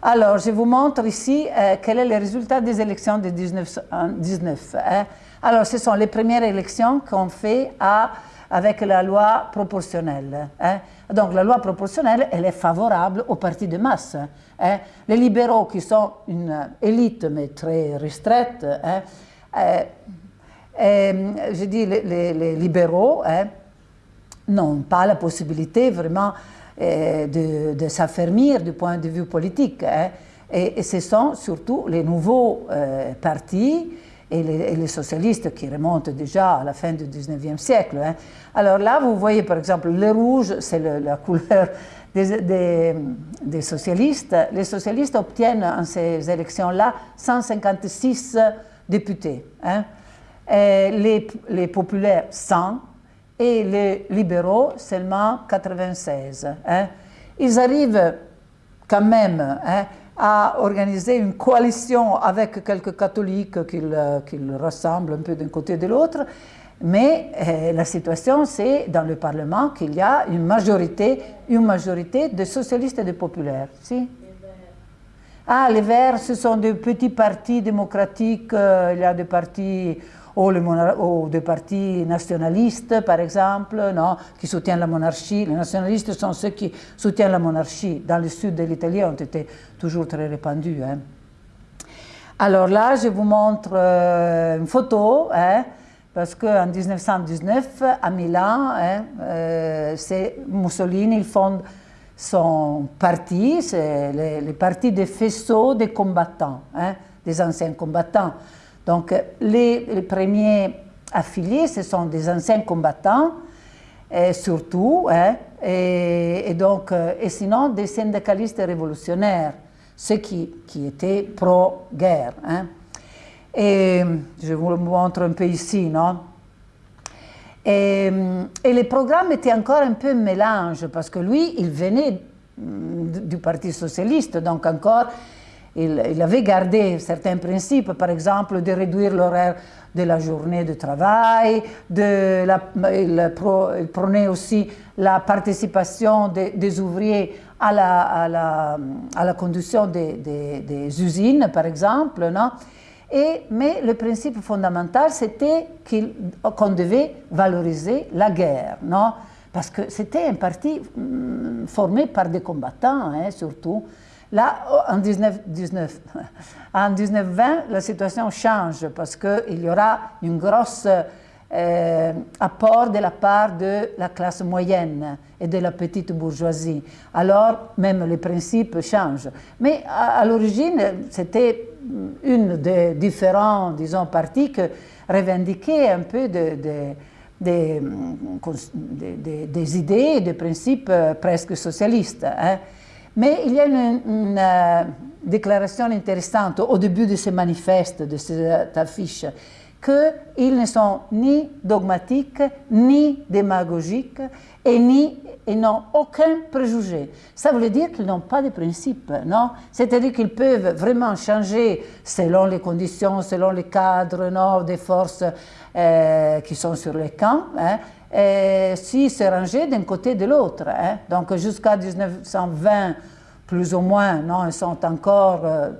Alors, je vous montre ici euh, quel est le résultat des élections de 1919. Hein. Alors, ce sont les premières élections qu'on fait avec la loi proportionnelle. Hein. Donc, la loi proportionnelle, elle est favorable aux partis de masse. Hein. Les libéraux, qui sont une élite, mais très restreinte, euh, je dis les, libéraux, n'ont pas la possibilité vraiment euh, de, de s'affermir du point de vue politique. Hein. Et, ce sont surtout les nouveaux euh, partis et les, socialistes qui remontent déjà à la fin du 19e siècle. Hein. Alors là, vous voyez par exemple, le rouge, c'est la couleur des, socialistes. Les socialistes obtiennent en ces élections-là 156 députés. Hein. les, les populaires 100 et les libéraux seulement 96. Hein. Ils arrivent quand même hein, à organiser une coalition avec quelques catholiques qu'ils euh, rassemblent un peu d'un côté et de l'autre, Mais euh, la situation, c'est dans le Parlement qu'il y a une majorité, une majorité de socialistes et de populaires. Ah, les Verts, ce sont des petits partis démocratiques. Euh, il y a des partis ou, des partis nationalistes, par exemple, non, qui soutiennent la monarchie. Les nationalistes sont ceux qui soutiennent la monarchie. Dans le sud de l'Italie, ont été toujours très répandus. Hein. Alors là, je vous montre euh, une photo, hein, parce qu'en 1919, à Milan, hein, euh, Mussolini, il fonde son parti, c'est le, parti des faisceaux des combattants, des anciens combattants. Donc, les, premiers affiliés, ce sont des anciens combattants, et surtout, et, donc, et sinon des syndicalistes révolutionnaires ceux qui, qui étaient pro-guerre. Hein. Et je vous le montre un peu ici, non? Et, et, le programme était encore un peu mélange, parce que lui, il venait du Parti socialiste, donc encore, il, avait gardé certains principes, par exemple, de réduire l'horaire de la journée de travail, il, prenait aussi la participation des ouvriers à la, à conduction des, usines, par exemple. Mais le principe fondamental, c'était qu'on devait valoriser la guerre. Parce que c'était un parti mm, formé par des combattants, hein, surtout. Là, en 1919, en 1920, la situation change parce qu'il y aura une grosse euh, apport de la part de la classe moyenne et de la petite bourgeoisie. Alors, même les principes changent. Mais à, l'origine, c'était une des différents, disons, partis qui revendiquaient un peu de, des, idées des principes euh, presque socialistes. Hein. Mais il y a une, euh, déclaration intéressante au début de ce manifeste, de cette affiche, qu'ils ne sont ni dogmatiques, ni démagogiques, et n'ont aucun préjugé. Ça veut dire qu'ils n'ont pas de principes, non? C'est-à-dire qu'ils peuvent vraiment changer selon les conditions, selon les cadres non, des forces euh, qui sont sur les camps, hein, et si se ranger d'un côté de l'autre. Hein. Donc jusqu'à 1920, plus ou moins, non, ils sont encore... Euh,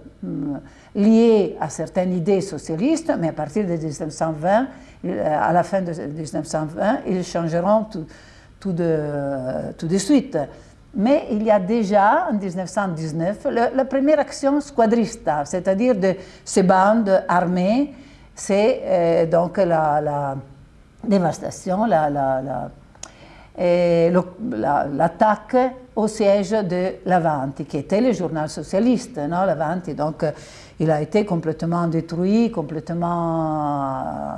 liés à certaines idées socialistes, mais à partir de 1920, euh, à la fin de 1920, ils changeront tout, de, tout de suite. Mais il y a déjà, en 1919, la première action squadrista, c'est-à-dire de ces bandes armées, c'est euh, donc la, dévastation, la, la l'attaque au siège de l'Avanti, qui était le journal socialiste, non, l'Avanti. Donc, il a été complètement détruit, complètement euh,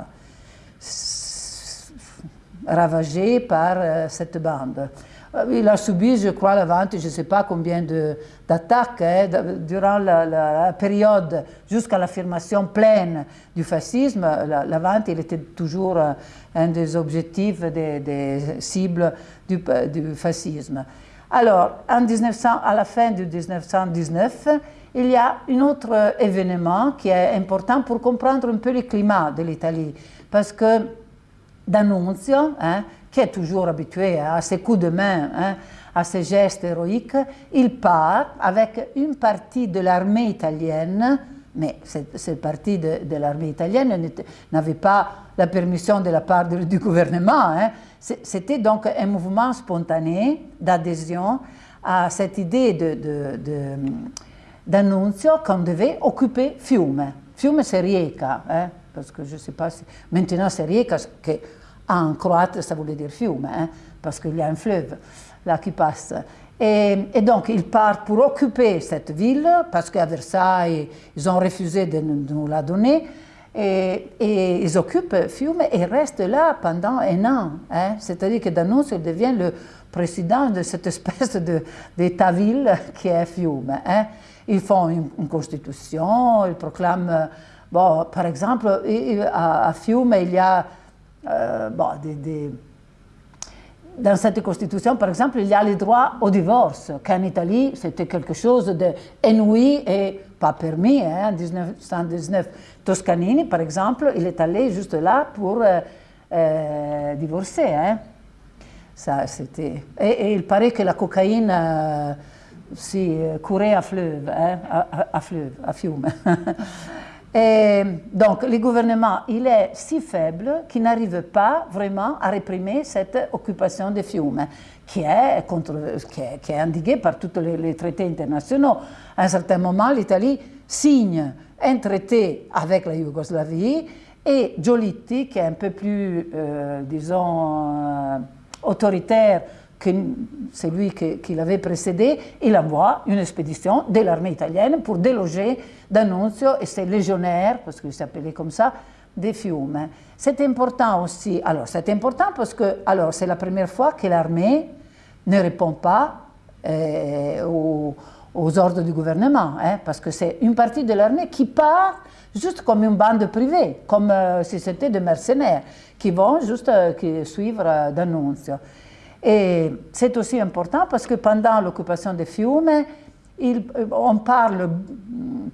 ravagé par euh, cette bande. Euh, il a subi, je crois, la vente, je ne sais pas combien d'attaques hein, durant la, période jusqu'à l'affirmation pleine du fascisme. La, vente, il était toujours un des objectifs, des, cibles du, du, fascisme. Alors, en 1900, à la fin de 1919, il y a un autre événement qui est important pour comprendre un peu le climat de l'Italie. Parce que D'Annunzio, hein, qui est toujours habitué à ses coups de main, hein, à ses gestes héroïques, il part avec une partie de l'armée italienne, mais cette, partie de, l'armée italienne n'avait pas la permission de la part du gouvernement. Hein. C'était donc un mouvement spontané d'adhésion à cette idée d'annunzio qu'on devait occuper Fiume. Fiume c'est Rijeka, hein, parce que je ne sais pas si... Maintenant c'est Rijeka, qui en croate ça voulait dire Fiume, hein, parce qu'il y a un fleuve là qui passe. Et, donc ils partent pour occuper cette ville, parce qu'à Versailles, ils ont refusé de nous, la donner, et, ils occupent Fiume et restent là pendant un an. Hein. C'est-à-dire que D'Annunzio devient le président de cette espèce d'État-ville qui est Fiume. Hein. Ils font une, constitution, ils proclament, bon, par exemple, à, Fiume, il y a euh, dans cette constitution, par exemple, il y a le droit au divorce, qu'en Italie, c'était quelque chose d'inouï et pas permis. Hein, en 1919, Toscanini, par exemple, il est allé juste là pour euh, divorcé. Hein. Ça. Et, il paraît que la cocaïne si, courait à fleuve, hein, à, fleuve, à fiume. Donc, le gouvernement, il est si faible qu'il n'arrive pas vraiment à réprimer cette occupation des fiumes, qui est, contre, qui est, indiquée par tous les, traités internationaux. À un certain moment, l'Italie signe un traité avec la Yougoslavie et Giolitti, qui est un peu plus, euh, disons, euh, autoritaire que celui qui l'avait précédé, il envoie une expédition de l'armée italienne pour déloger D'Annunzio et ses légionnaires, parce qu'il s'appelait comme ça, des Fiume. C'est important aussi, alors c'est important parce que c'est la première fois que l'armée ne répond pas euh, aux, ordres du gouvernement, hein, parce que c'est une partie de l'armée qui part juste comme une bande privée, comme euh, si c'était des mercenaires, qui vont juste euh, suivre D'Annunzio. Et c'est aussi important parce que pendant l'occupation des Fiume, on parle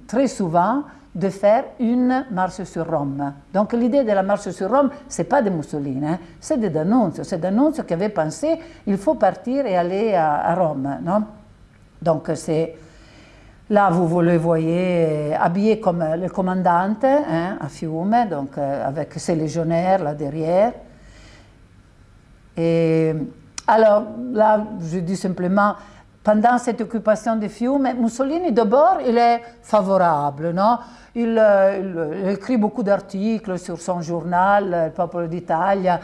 très souvent de faire une marche sur Rome. Donc l'idée de la marche sur Rome, ce n'est pas de Mussolini, hein, c'est de D'Annunzio. C'est D'Annunzio qui avait pensé il faut partir et aller à, Rome. Non Donc c'est... Là, vous le voyez habillé comme le commandant hein, à Fiume, donc euh, avec ses légionnaires là derrière. Et alors là, je dis simplement, pendant cette occupation des Fiume, Mussolini d'abord il est favorable, non euh, il, écrit beaucoup d'articles sur son journal, Le Popolo d'Italia,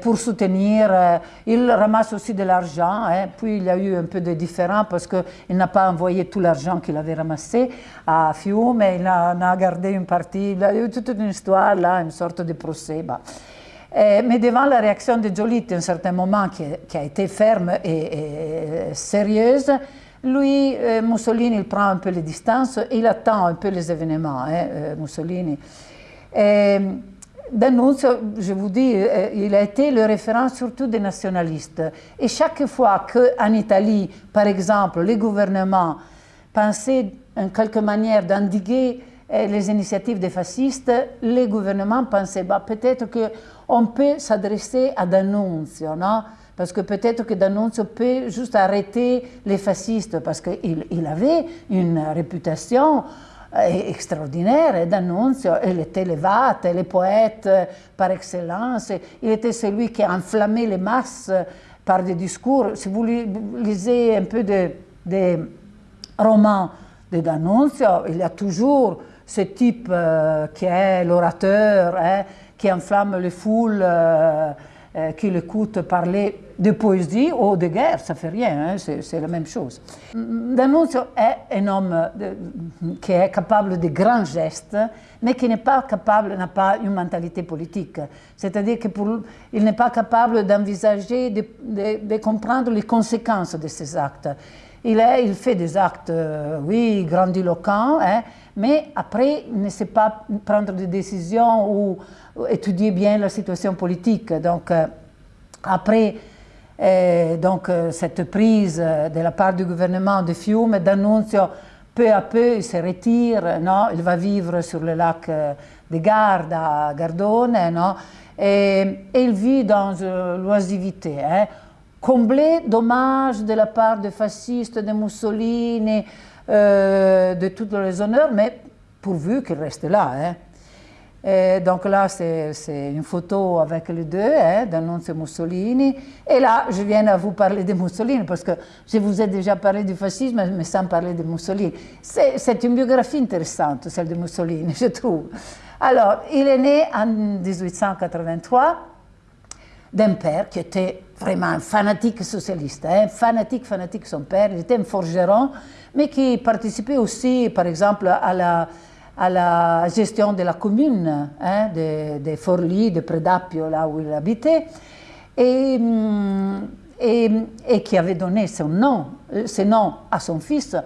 pour soutenir, euh, il ramasse aussi de l'argent, hein. puis il y a eu un peu de différends parce qu'il n'a pas envoyé tout l'argent qu'il avait ramassé à Fiume, il en a gardé une partie, il y a eu toute une histoire là, une sorte de procès. Bah. Eh, mais devant la réaction de Giolitti, à un certain moment, qui, a été ferme et, sérieuse, lui, euh, Mussolini, il prend un peu les distances il attend un peu les événements, hein, euh, Mussolini. Et, D'Annunzio, je vous dis, euh, il a été le référent surtout des nationalistes. Et chaque fois qu'en Italie, par exemple, les gouvernements pensaient en quelque manière d'endiguer les initiatives des fascistes, les gouvernements pensaient bah, peut-être que on peut s'adresser à D'Annunzio, non parce que peut-être que D'Annunzio peut juste arrêter les fascistes, parce qu'il il avait une réputation euh, extraordinaire, et D'Annunzio, il était le vate, le poète par excellence, il était celui qui enflammait les masses par des discours. Si vous lisez un peu des romans de D'Annunzio, il y a toujours ce type euh, qui est l'orateur, hein, qui enflamme les foules, euh, euh, qui l'écoutent parler de poésie ou de guerre, ça fait rien, hein, c'est la même chose. D'Annunzio est un homme qui est capable de grands gestes, mais qui n'est pas capable, n'a pas une mentalité politique. C'est-à-dire qu'il n'est pas capable d'envisager, de, comprendre les conséquences de ses actes. Il fait des actes, euh, oui, grandiloquents, hein, mais après, ne sait pas prendre des décisions ou étudier bien la situation politique. Donc, euh, après euh, donc, euh, cette prise de la part du gouvernement de Fiume, d'Annunzio, peu à peu, il se retire, non? il va vivre sur le lac de Garde, à Gardone, non? et, il vit dans l'oisivité, hein? comblé d'hommages de la part des fascistes, de Mussolini, de tous les honneurs, mais pourvu qu'il reste là. Hein? Et donc là, c'est une photo avec les deux, hein, d'Annunzio Mussolini. Et là, je viens à vous parler de Mussolini, parce que je vous ai déjà parlé du fascisme, mais sans parler de Mussolini. C'est une biographie intéressante, celle de Mussolini, je trouve. Alors, il est né en 1883 d'un père qui était vraiment un fanatique socialiste, hein, fanatique, fanatique son père, il était un forgeron, mais qui participait aussi, par exemple, à la gestion de la commune, hein, de, de, Forlì, de Predapio, là où il habitait, et, mm, et, qui avait donné son nom, ce nom à son fils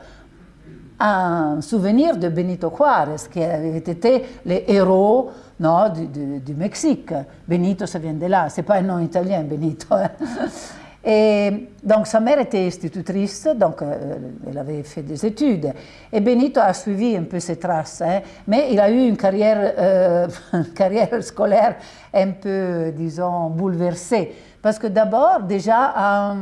en souvenir de Benito Juárez, qui avait été le héros non, du, du, Mexique. Benito, ça vient de là, c'est pas un nom italien, Benito. Et donc sa mère était institutrice, donc euh, elle avait fait des études. Et Benito a suivi un peu ses traces, hein. mais il a eu une carrière, euh, carrière scolaire un peu, disons, bouleversée. Parce que d'abord, déjà,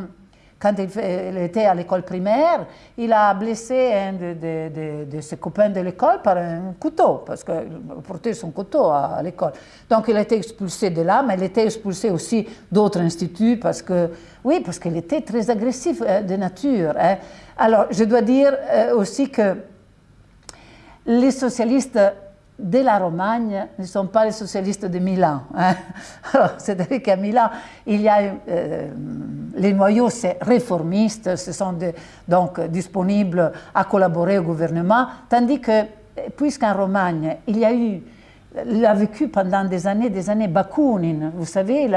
quand il, était à l'école primaire, il a blessé un de, ses copains de l'école par un couteau, parce qu'il portait son couteau à, l'école. Donc il a été expulsé de là, mais il a été expulsé aussi d'autres instituts, parce que, oui, parce qu'il était très agressif euh, de nature. Hein. Alors, je dois dire euh, aussi que les socialistes de la Romagne ne sont pas les socialistes de Milan. Hein. C'est-à-dire qu'à Milan, il y a euh, les noyaux réformistes, ce sont donc disponibles à collaborer au gouvernement, tandis que, puisqu'en Romagne, il y a eu, vécu pendant des années, des années Bakounine, vous savez,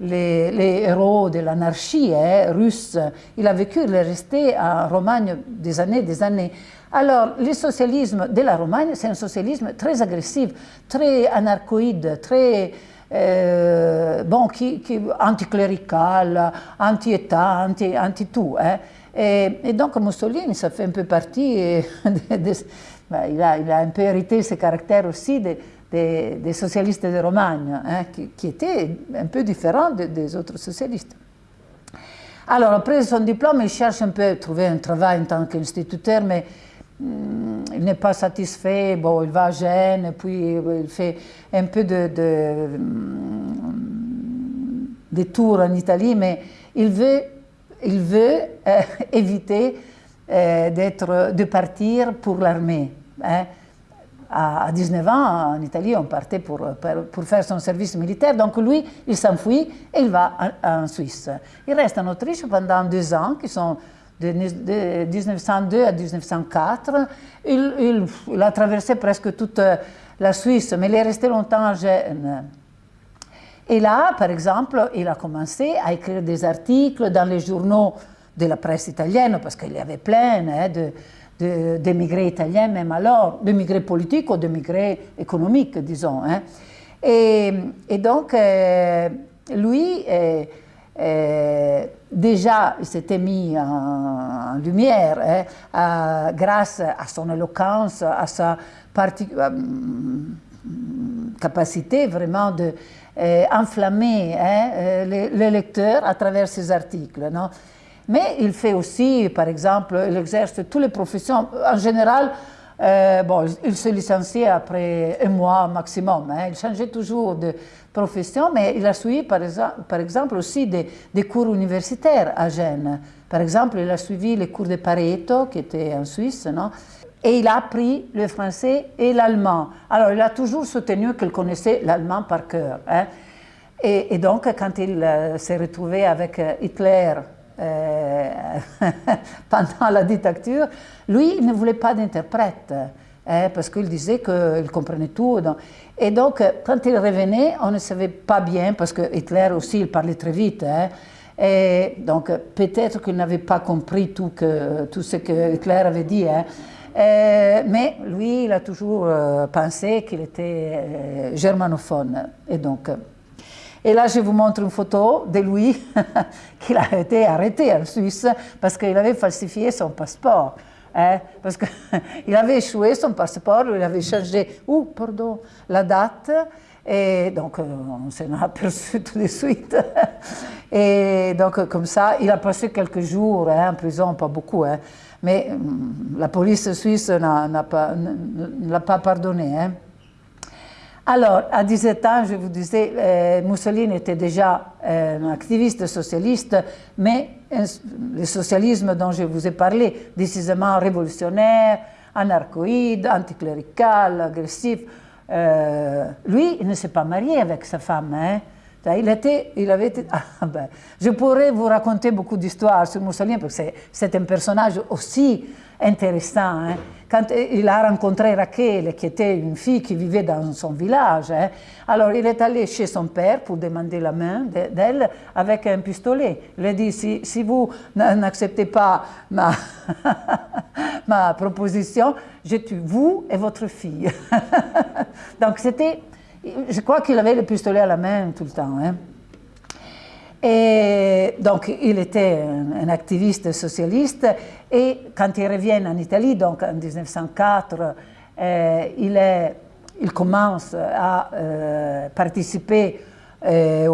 les, héros de l'anarchie hein, russe, il a vécu, il est resté en Romagne des années, des années. Alors, le socialisme de la Romagne, c'est un socialisme très agressif, très anarchoïde, très euh, bon, qui, qui, anticlérical, anti-État, anti-tout. hein. et, donc Mussolini, ça fait un peu partie, de, ben, il, a, un peu hérité ce caractère aussi des socialistes de Romagne, hein, qui, étaient un peu différents des autres socialistes. Alors, après son diplôme, il cherche un peu à trouver un travail en tant qu'instituteur, mais il n'est pas satisfait, bon, il va à Gênes, puis il fait un peu de, de, tours en Italie, mais il veut, il veut euh, éviter euh, de partir pour l'armée. Hein. À, 19 ans, en Italie, on partait pour, pour, faire son service militaire. Donc lui, il s'enfuit et il va en, en, Suisse. Il reste en Autriche pendant deux ans, qui sont de, 1902 à 1904. Il, a traversé presque toute la Suisse, mais il est resté longtemps à Gênes. Et là, par exemple, il a commencé à écrire des articles dans les journaux de la presse italienne, parce qu'il y avait plein hein, d'émigrés italiens, même alors, d'émigrés politiques ou d'émigrés économiques, disons. Hein. Et, et, donc, euh, lui, euh, euh, déjà, il s'était mis en, lumière hein, grâce à son éloquence, à sa euh, capacité vraiment de euh, enflammer hein, les, lecteurs à travers ses articles. Non? Mais il fait aussi, par exemple, il exerce toutes les professions. En général, bon, il se licenciait après un mois maximum. Hein. il changeait toujours de, profession, mais il a suivi par, exemple aussi des, des, cours universitaires à Gênes. Par exemple, il a suivi les cours de Pareto, qui était en Suisse, non? Et il a appris le français et l'allemand. Alors, il a toujours soutenu qu'il connaissait l'allemand par cœur. Hein. Et, donc, quand il euh, s'est retrouvé avec euh, Hitler euh, pendant la dictature, lui, il ne voulait pas d'interprète. Hein, parce qu'il disait qu'il comprenait tout. Et donc, quand il revenait, on ne savait pas bien, parce que Hitler aussi, il parlait très vite. Hein. et donc, peut-être qu'il n'avait pas compris tout, ce que Hitler avait dit. Hein. mais lui, il a toujours euh, pensé qu'il était euh, germanophone. Et donc, et là, je vous montre une photo de lui qui a été arrêté en Suisse parce qu'il avait falsifié son passeport. Hein, parce qu'il avait échoué son passeport, il avait changé, ou pardon, la date, et donc euh, on s'en a aperçu tout de suite. Et donc comme ça, il a passé quelques jours hein, en prison, pas beaucoup, hein, mais hum, la police suisse ne l'a pas pardonné. Alors, à 17 ans, je vous disais, euh, Mussolini était déjà euh, un activiste socialiste, mais le socialisme dont je vous ai parlé, décisément révolutionnaire, anarchoïde, anticlérical, agressif, euh, lui, il ne s'est pas marié avec sa femme. Hein. Il, était, il avait été, ah, ben, je pourrais vous raconter beaucoup d'histoires sur Mussolini, parce que c'est un personnage aussi intéressant. Hein. Quand il a rencontré Raquel, qui était une fille qui vivait dans son village, hein, alors il est allé chez son père pour demander la main d'elle avec un pistolet. Il a dit, si, si vous n'acceptez pas ma, ma proposition, je tue vous et votre fille. Donc c'était, je crois qu'il avait le pistolet à la main tout le temps. Hein. Et donc, il était un, activiste socialiste et quand il revient en Italie, donc en 1904, euh, il, commence à euh, participer euh,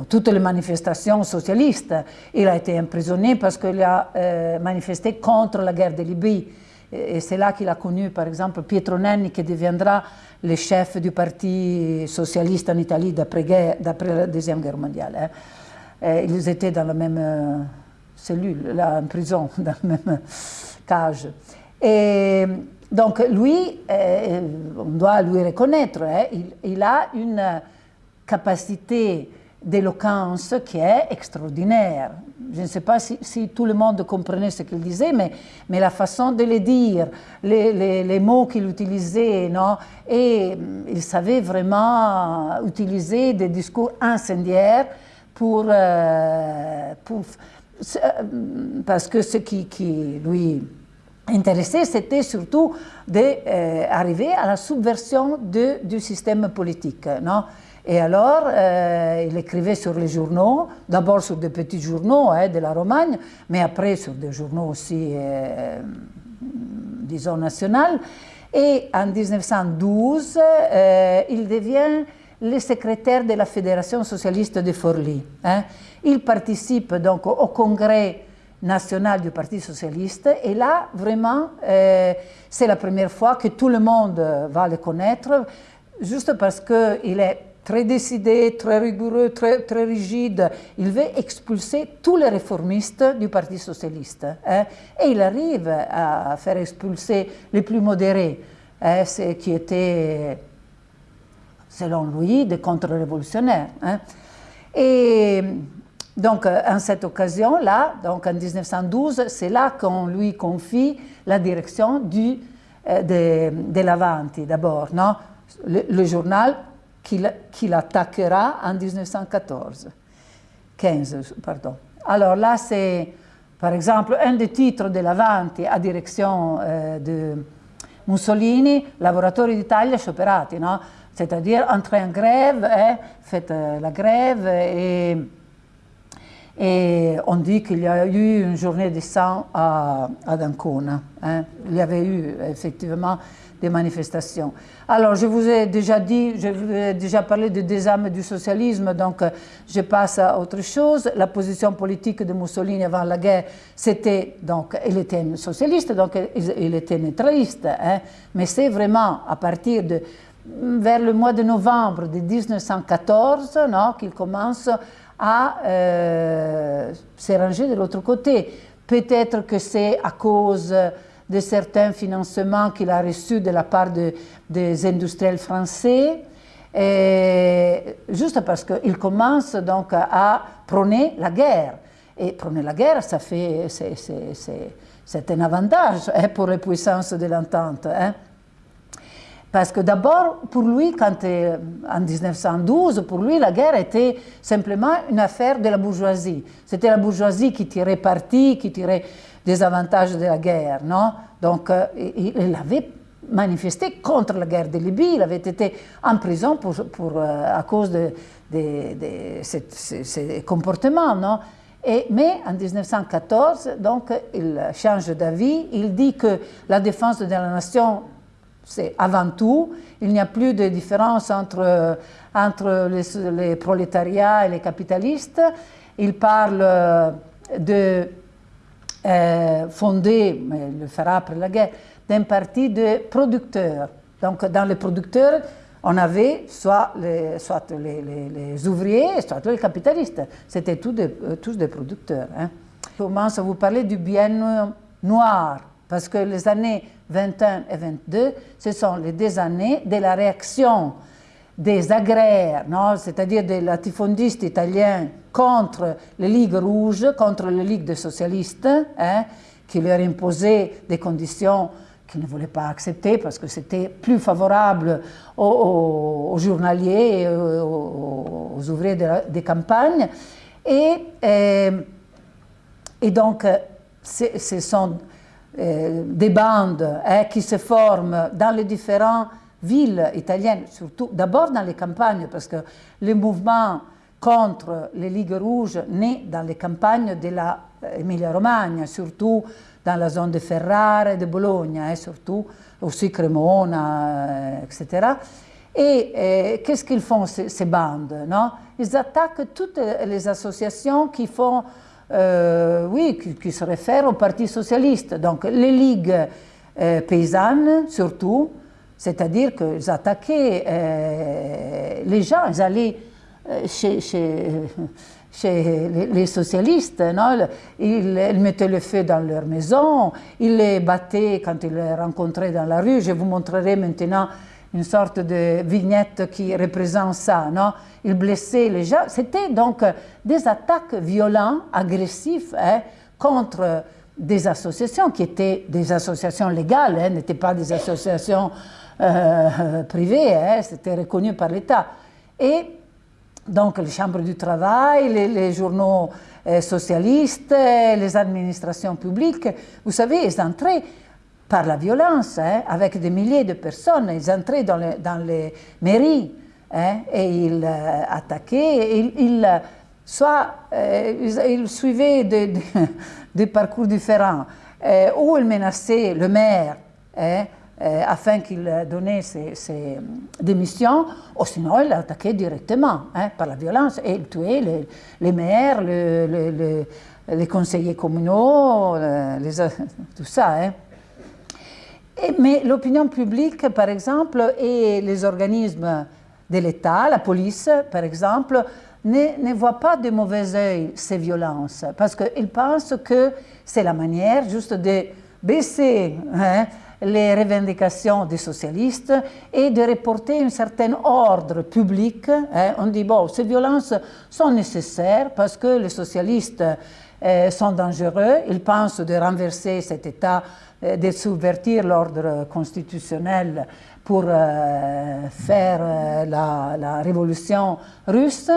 à toutes les manifestations socialistes. Il a été emprisonné parce qu'il a manifesté contre la guerre de Libye. Et c'est là qu'il a connu, par exemple, Pietro Nenni, qui deviendra le chef du Parti socialiste en Italie d'après la Deuxième Guerre mondiale. Hein. Ils étaient dans la même euh, cellule, là, en prison, dans la même cage. Et donc lui, euh, on doit lui reconnaître, hein, il, a une capacité d'éloquence qui est extraordinaire. Je ne sais pas si, tout le monde comprenait ce qu'il disait, mais, mais, la façon de le dire, les, les mots qu'il utilisait, non? Et il savait vraiment utiliser des discours incendiaires pour, euh, euh, parce que ce qui, qui lui intéressait, c'était surtout d'arriver euh, à la subversion de, du système politique. Non? Et alors, il écrivait sur les journaux, d'abord sur des petits journaux hein, de la Romagne, mais après sur des journaux aussi, disons, nationaux. Et en 1912, il devient le secrétaire de la Fédération socialiste de Forlì. Hein. Il participe donc au, congrès national du Parti socialiste et là, vraiment, euh, c'est la première fois que tout le monde va le connaître, juste parce qu'il est très décidé, très rigoureux, très, très rigide. Il veut expulser tous les réformistes du Parti socialiste. Hein. et il arrive à faire expulser les plus modérés, hein, ceux qui étaient selon lui, des contre-révolutionnaires. Hein. Et donc, en cette occasion-là, donc en 1912, c'est là qu'on lui confie la direction du, euh, de, de l'Avanti, d'abord, non? Le, journal qu'il attaquera en 1914. 15, pardon. Alors là, c'est, par exemple, un des titres de l'Avanti à direction euh, de Mussolini, Lavoratori d'Italia scioperati, no? C'est-à-dire entrer en grève, hein, faites euh, la grève et, on dit qu'il y a eu une journée de sang à, à Dancona. Hein. Il y avait eu effectivement des manifestations. Alors, je vous ai déjà dit, je vous ai déjà parlé de âmes du socialisme, donc je passe à autre chose. La position politique de Mussolini avant la guerre, c'était, donc, il était socialiste, donc il était neutraliste, hein, mais c'est vraiment à partir de vers le mois de novembre de 1914 qu'il commence à euh, se ranger de l'autre côté. Peut-être que c'est à cause de certains financements qu'il a reçus de la part des industriels français, et juste parce qu'il commence donc à prôner la guerre. Et prôner la guerre, ça fait, c'est un avantage hein, pour les puissances de l'entente. Hein. Parce que d'abord, pour lui, quand, euh, en 1912, pour lui, la guerre était simplement une affaire de la bourgeoisie. C'était la bourgeoisie qui tirait parti, qui tirait des avantages de la guerre. Non Donc, euh, il, avait manifesté contre la guerre de Libye, il avait été en prison pour, euh, à cause de, ces, comportements. Non et, mais en 1914, donc, il change d'avis, il dit que la défense de la nation c'est avant tout, il n'y a plus de différence entre, entre les, prolétariats et les capitalistes. Il parle de euh, fonder, mais il le fera après la guerre, d'un parti de producteurs. Donc dans les producteurs, on avait soit les, soit les, ouvriers, soit les capitalistes. C'était tous des, tous des producteurs. Hein. Je commence à vous parler du bien noir, parce que les années 21 et 22, ce sont les deux années de la réaction des agraires, c'est-à-dire des latifondistes italiens contre les Ligues rouges, contre les Ligues des socialistes, hein, qui leur imposaient des conditions qu'ils ne voulaient pas accepter parce que c'était plus favorable aux, journaliers aux, ouvriers des campagnes. Et, euh, donc, ce sont euh, des bandes hein, qui se forment dans les différentes villes italiennes, surtout d'abord dans les campagnes, parce que les mouvements contre les Ligues rouges nées dans les campagnes de l'Emilia-Romagna, surtout dans la zone de Ferrare de Bologne, et surtout aussi Cremona, etc. Et, qu'est-ce qu'ils font, ces, bandes Ils attaquent toutes les associations qui font, euh, oui, qui, se réfèrent au Parti socialiste. Donc les ligues euh, paysannes, surtout, c'est-à-dire qu'ils attaquaient euh, les gens, ils allaient chez, chez les, socialistes. Non ils, mettaient le feu dans leur maison, ils les battaient quand ils les rencontraient dans la rue. Je vous montrerai maintenant une sorte de vignette qui représente ça. Non ils blessaient les gens. C'était donc des attaques violentes, agressives, hein, contre des associations qui étaient des associations légales, hein, n'étaient pas des associations euh, privées, hein, c'était reconnu par l'État. Et donc les chambres du travail, les, journaux euh, socialistes, les administrations publiques, vous savez, ils entraient par la violence, hein, avec des milliers de personnes, ils entraient dans, les mairies hein, et ils euh, attaquaient, ils, soit euh, ils, suivaient des, parcours différents, ou ils menaçaient le maire, hein, euh, afin qu'il donnait ses, démissions, ou sinon il l'attaquait directement hein, par la violence et il tuait les, maires, les conseillers communaux, tout ça. Hein. mais l'opinion publique, par exemple, et les organismes de l'État, la police, par exemple, ne, ne voient pas de mauvais oeil ces violences, parce qu'ils pensent que c'est la manière juste de baisser hein, les revendications des socialistes et de reporter un certain ordre public. Hein. On dit, bon, ces violences sont nécessaires parce que les socialistes euh, sont dangereux, ils pensent de renverser cet État, euh, de subvertir l'ordre constitutionnel pour euh, faire la, révolution russe.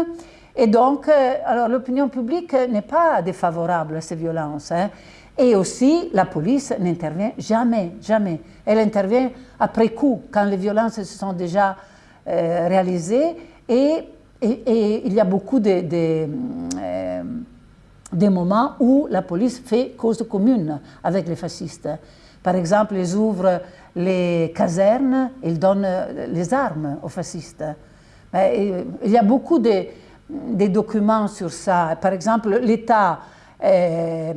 Et donc, alors l'opinion publique n'est pas défavorable à ces violences. Hein. Et aussi, la police n'intervient jamais, jamais. Elle intervient après coup, quand les violences se sont déjà euh, réalisées. Et, il y a beaucoup de, euh, moments où la police fait cause commune avec les fascistes. Par exemple, ils ouvrent les casernes, ils donnent les armes aux fascistes. Il y a beaucoup de, documents sur ça. Par exemple, l'État euh,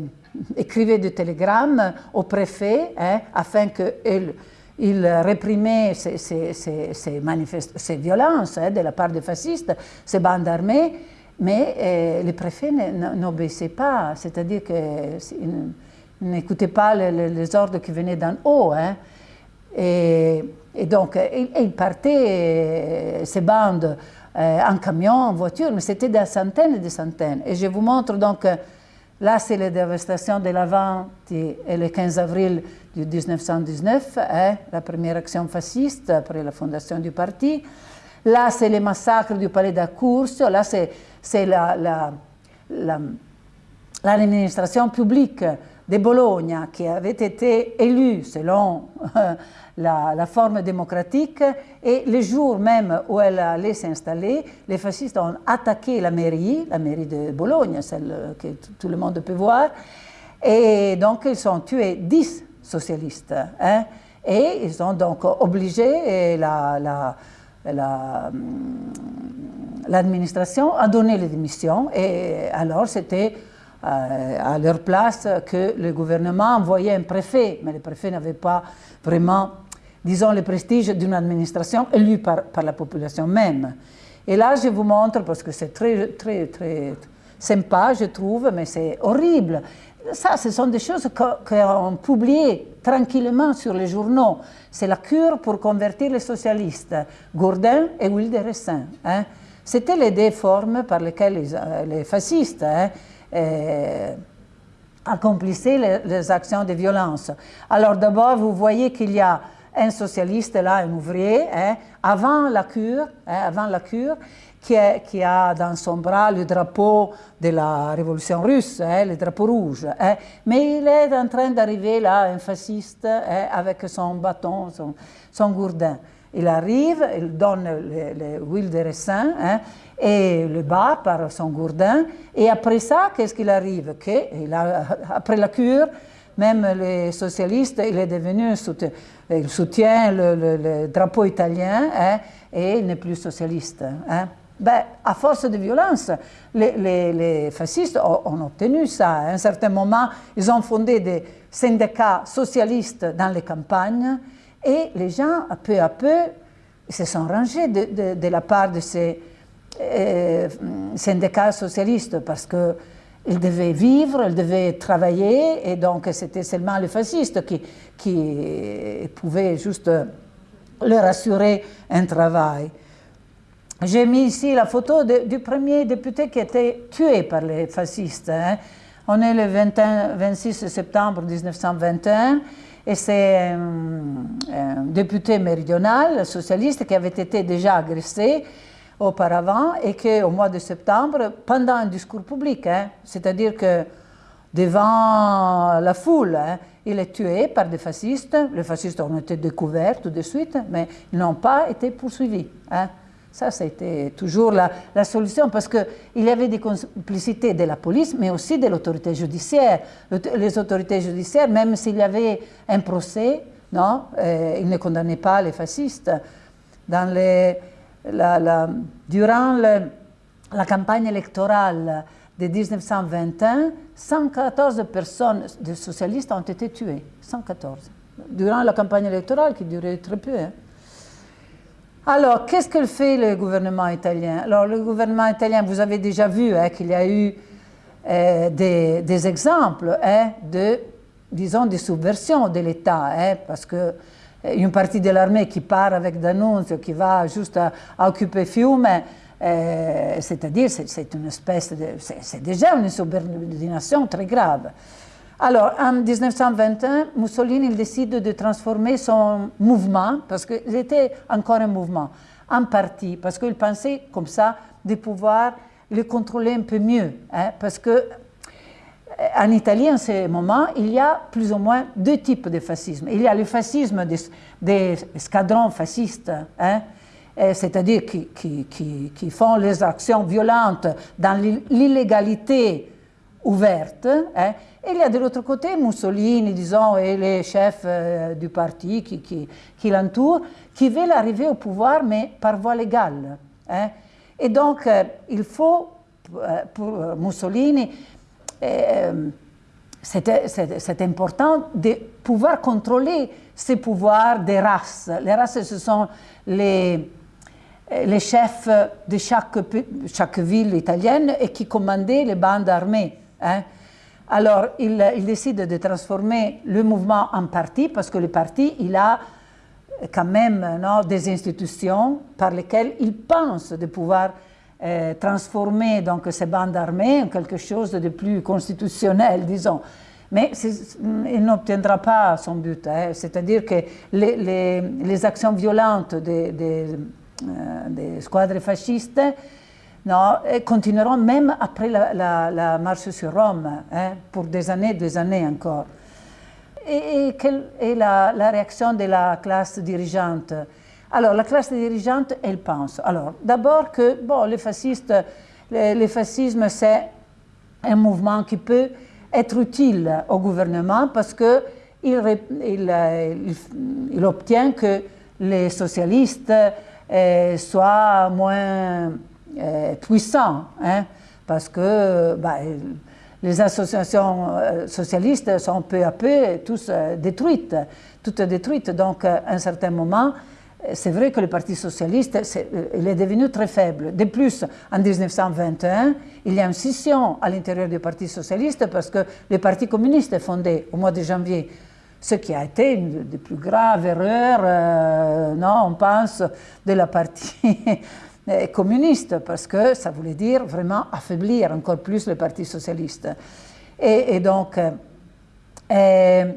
écrivait des télégrammes au préfet hein, afin qu'il il réprimait ces, ces, ces, ces violences hein, de la part des fascistes, ces bandes armées, mais euh, les préfets n'obéissaient pas, c'est-à-dire qu'ils n'écoutaient pas les, ordres qui venaient d'en haut. Hein. Et, donc, ils partaient, ces bandes, euh, en camion, en voiture, mais c'était des centaines et des centaines. Et je vous montre donc Là, c'est la dévastation de l'Avent et le 15 avril 1919, hein, la première action fasciste après la fondation du parti. Là, c'est le massacre du palais d'Accourse. Là, c'est l'administration la, publique de Bologna qui avait été élue selon la, forme démocratique et le jour même où elle allait s'installer, les fascistes ont attaqué la mairie, la mairie de Bologne, celle que tout le monde peut voir, et donc ils ont tué 10 socialistes. Hein, et ils ont donc obligé l'administration à donner les démissions. Et alors c'était à leur place que le gouvernement envoyait un préfet, mais le préfet n'avait pas vraiment disons, le prestige d'une administration élue par, la population même. Et là, je vous montre, parce que c'est très, très, très sympa, je trouve, mais c'est horrible. Ça, ce sont des choses qu'on publié tranquillement sur les journaux. C'est la cure pour convertir les socialistes, Gourdin et Wilderessin. Hein. C'était les deux formes par lesquelles les, euh, fascistes hein, euh, accomplissaient les, actions de violence. Alors d'abord, vous voyez qu'il y a un socialiste là, un ouvrier, hein, avant la cure, hein, avant la cure, qui, a dans son bras le drapeau de la révolution russe, hein, le drapeau rouge. mais il est en train d'arriver là, un fasciste, avec son bâton, son gourdin. Il arrive, il donne l'huile de raisin hein, et le bat par son gourdin. Et après ça, qu'est-ce qu'il arrive? Que, Après la cure, même les socialistes, il est devenu, il soutient le, drapeau italien hein, et il n'est plus socialiste. Hein. Ben, à force de violence, les, fascistes ont, obtenu ça. À un certain moment, ils ont fondé des syndicats socialistes dans les campagnes et les gens, peu à peu, se sont rangés de, la part de ces euh, syndicats socialistes parce qu'ils devaient vivre, ils devaient travailler et donc c'était seulement les fascistes qui, pouvaient juste leur assurer un travail. J'ai mis ici la photo du premier député qui été tué par les fascistes. Hein. On est le 26 septembre 1921 et c'est un, député méridional, socialiste, qui avait été déjà agressé auparavant et qu'au mois de septembre, pendant un discours public, hein, c'est-à-dire que devant la foule, hein, il est tué par des fascistes. Les fascistes ont été découverts tout de suite, mais ils n'ont pas été poursuivis. Ça, c'était toujours la, solution parce qu'il y avait des complicités de la police, mais aussi de l'autorité judiciaire. Les autorités judiciaires, même s'il y avait un procès, non, euh, ils ne condamnaient pas les fascistes. Durant la campagne électorale de 1921, 114 personnes de socialistes ont été tuées. 114. Durant la campagne électorale qui durait très peu. Hein. Alors, qu'est-ce que fait le gouvernement italien? Alors, le gouvernement italien, vous avez déjà vu hein, qu'il y a eu euh, des, exemples hein, de, disons, des subversions de l'État, hein, parce que euh, une partie de l'armée qui part avec D'Annunzio, qui va juste à, occuper Fiume, euh, c'est-à-dire c'est déjà une subordination très grave. Alors, en 1921, Mussolini décide de transformer son mouvement, parce qu'il était encore un mouvement, en parti, parce qu'il pensait comme ça de pouvoir le contrôler un peu mieux. Hein, parce que euh, en Italie, en ce moment, il y a plus ou moins deux types de fascisme. Il y a le fascisme des, escadrons fascistes, hein, c'est-à-dire qui, qui, font les actions violentes dans l'illégalité ouverte, et il y a de l'autre côté Mussolini, disons, et les chefs euh, du parti qui, qui, l'entourent, qui veulent arriver au pouvoir, mais par voie légale. Et donc, euh, il faut, pour Mussolini, c'est important de pouvoir contrôler ces pouvoirs des races. Les races, ce sont les, les chefs de chaque, chaque ville italienne et qui commandaient les bandes armées. Hein. Alors, il, décide de transformer le mouvement en parti, parce que le parti, il a quand même des institutions par lesquelles il pense de pouvoir euh, transformer donc, ces bandes armées en quelque chose de plus constitutionnel, disons. Mais il n'obtiendra pas son but. Hein. C'est-à-dire que les, actions violentes des, des, euh, des squadres fascistes non, et continueront même après la, marche sur Rome, hein, pour des années, des années encore. Et, quelle est la, réaction de la classe dirigeante? Alors, la classe dirigeante, elle pense. Alors, d'abord que, bon, les le, fascisme, c'est un mouvement qui peut être utile au gouvernement parce qu'il il, obtient que les socialistes euh, soient moins puissant, hein, parce que bah, les associations euh, socialistes sont peu à peu tous euh, détruites, toutes détruites. Donc, à un certain moment, c'est vrai que le Parti socialiste est, il est devenu très faible. De plus, en 1921, il y a une scission à l'intérieur du Parti socialiste parce que le Parti communiste est fondé au mois de janvier ce qui a été une des plus graves erreurs, non, on pense, de la partie communiste, parce que ça voulait dire vraiment affaiblir encore plus le Parti socialiste. Et, donc, euh,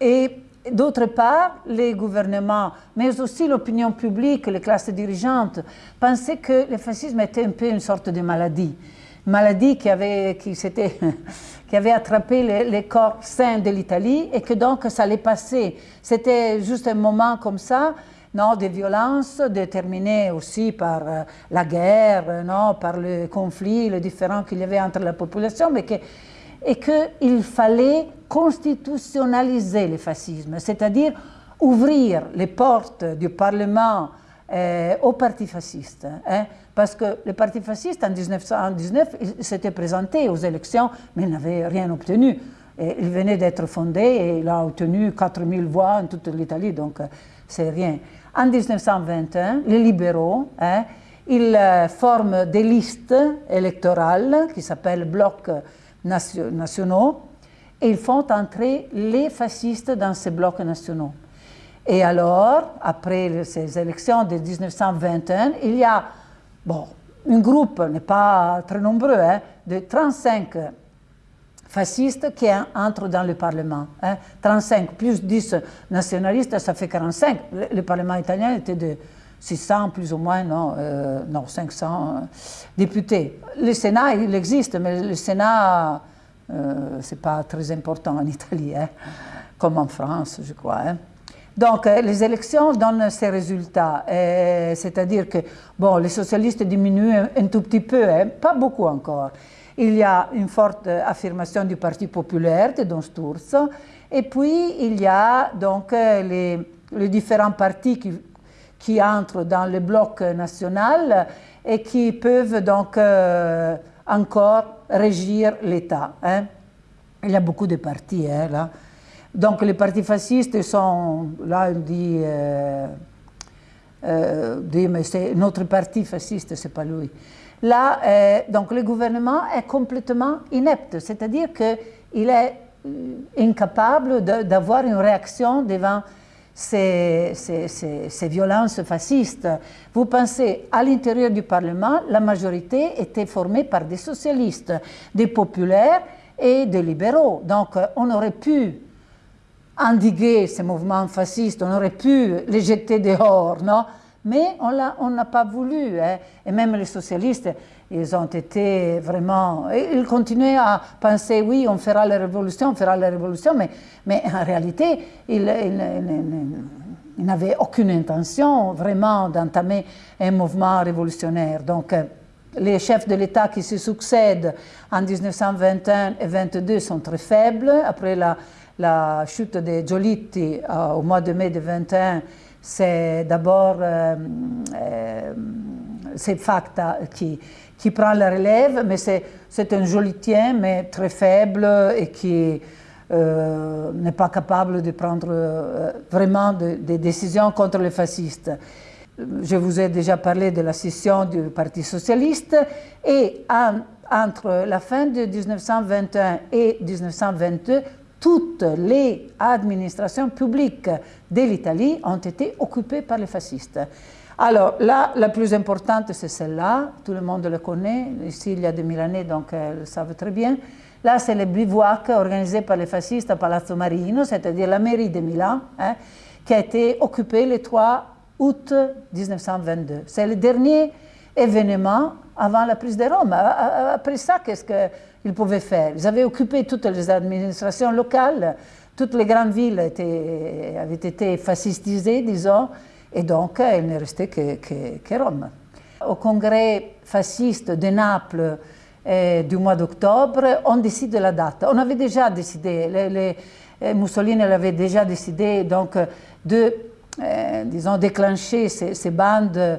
et, d'autre part, les gouvernements, mais aussi l'opinion publique, les classes dirigeantes, pensaient que le fascisme était un peu une sorte de maladie. Maladie qui avait, qui qui avait attrapé les corps sains de l'Italie et que donc ça allait passer. C'était juste un moment comme ça non, des violences déterminées aussi par euh, la guerre, non, par le conflit, le différend qu'il y avait entre la population, mais que, et qu'il fallait constitutionnaliser le fascisme, c'est-à-dire ouvrir les portes du Parlement euh, au parti fasciste. Hein, parce que le parti fasciste, en 1919, s'était présenté aux élections, mais il n'avait rien obtenu. Et il venait d'être fondé et il a obtenu 4000 voix en toute l'Italie, donc euh, c'est rien. En 1921, les libéraux, hein, ils euh, forment des listes électorales qui s'appellent blocs nationaux et ils font entrer les fascistes dans ces blocs nationaux. Et alors, après ces élections de 1921, il y a bon, un groupe, n'est pas très nombreux, hein, de 35 fascistes qui entrent dans le Parlement. Hein. 35 plus 10 nationalistes, ça fait 45. Le, Parlement italien était de 600 plus ou moins, non, euh, non 500 euh, députés. Le Sénat, il existe, mais le Sénat, euh, ce n'est pas très important en Italie, hein, comme en France, je crois. Hein. Donc, les élections donnent ces résultats, c'est-à-dire que bon, les socialistes diminuent un, tout petit peu, hein, pas beaucoup encore. Il y a une forte affirmation du Parti populaire de Don Sturzo, et puis il y a donc les, les différents partis qui, qui, entrent dans le bloc national et qui peuvent donc euh, encore régir l'État. Hein. Il y a beaucoup de partis hein, là. Donc les partis fascistes sont, là on dit, euh, euh, dit mais notre parti fasciste, c'est pas lui. Là, euh, donc le gouvernement est complètement inepte, c'est-à-dire qu'il est euh, incapable d'avoir une réaction devant ces, ces, ces, violences fascistes. Vous pensez, à l'intérieur du Parlement, la majorité était formée par des socialistes, des populaires et des libéraux. Donc on aurait pu endiguer ces mouvements fascistes, on aurait pu les jeter dehors, non? Mais on n'a pas voulu. Hein. Et même les socialistes, ils ont été vraiment... Ils continuaient à penser, oui, on fera la révolution, on fera la révolution, mais, mais en réalité, ils, n'avaient aucune intention vraiment d'entamer un mouvement révolutionnaire. Donc, euh, les chefs de l'État qui se succèdent en 1921 et 1922 sont très faibles. Après la, chute de Giolitti euh, au mois de mai de 21, c'est d'abord euh, euh, Facta qui, qui prend la relève, mais c'est un jolitien, mais très faible et qui euh, n'est pas capable de prendre vraiment des décisions contre les fascistes. Je vous ai déjà parlé de la scission du Parti socialiste et entre la fin de 1921 et 1922, toutes les administrations publiques de l'Italie ont été occupées par les fascistes. Alors là, la plus importante, c'est celle-là, tout le monde le connaît, ici il y a 2000 années, donc elles le savent très bien. Là, c'est le bivouac organisé par les fascistes à Palazzo Marino, c'est-à-dire la mairie de Milan, hein, qui a été occupée le 3 août 1922. C'est le dernier événement avant la prise de Rome. Après ça, qu'est-ce qu'ils pouvaient faire Ils avaient occupé toutes les administrations locales, toutes les grandes villes avaient été fascistisées, disons, et donc il ne restait que, Rome. Au congrès fasciste de Naples eh, du mois d'octobre, on décide la date. On avait déjà décidé, eh, Mussolini avait déjà décidé donc, de, disons, déclencher ces bandes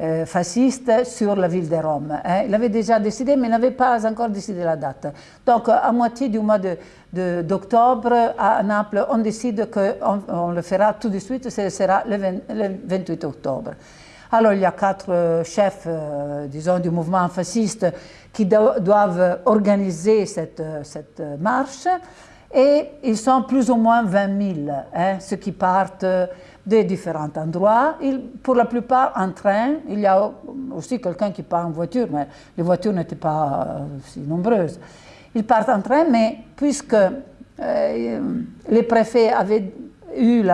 euh, fasciste sur la ville de Rome. Hein. Il avait déjà décidé, mais n'avait pas encore décidé la date. Donc, à moitié du mois d'octobre, de, à Naples, on décide qu'on on le fera tout de suite, ce sera le, 28 octobre. Alors, il y a quatre euh, chefs, euh, disons, du mouvement fasciste qui doivent organiser cette, cette, marche et ils sont plus ou moins 20 000, hein, ceux qui partent de différents endroits. pour la plupart en train, il y a aussi quelqu'un qui part en voiture, mais les voitures n'étaient pas euh, si nombreuses. Ils partent en train, mais puisque euh, les préfets avaient eu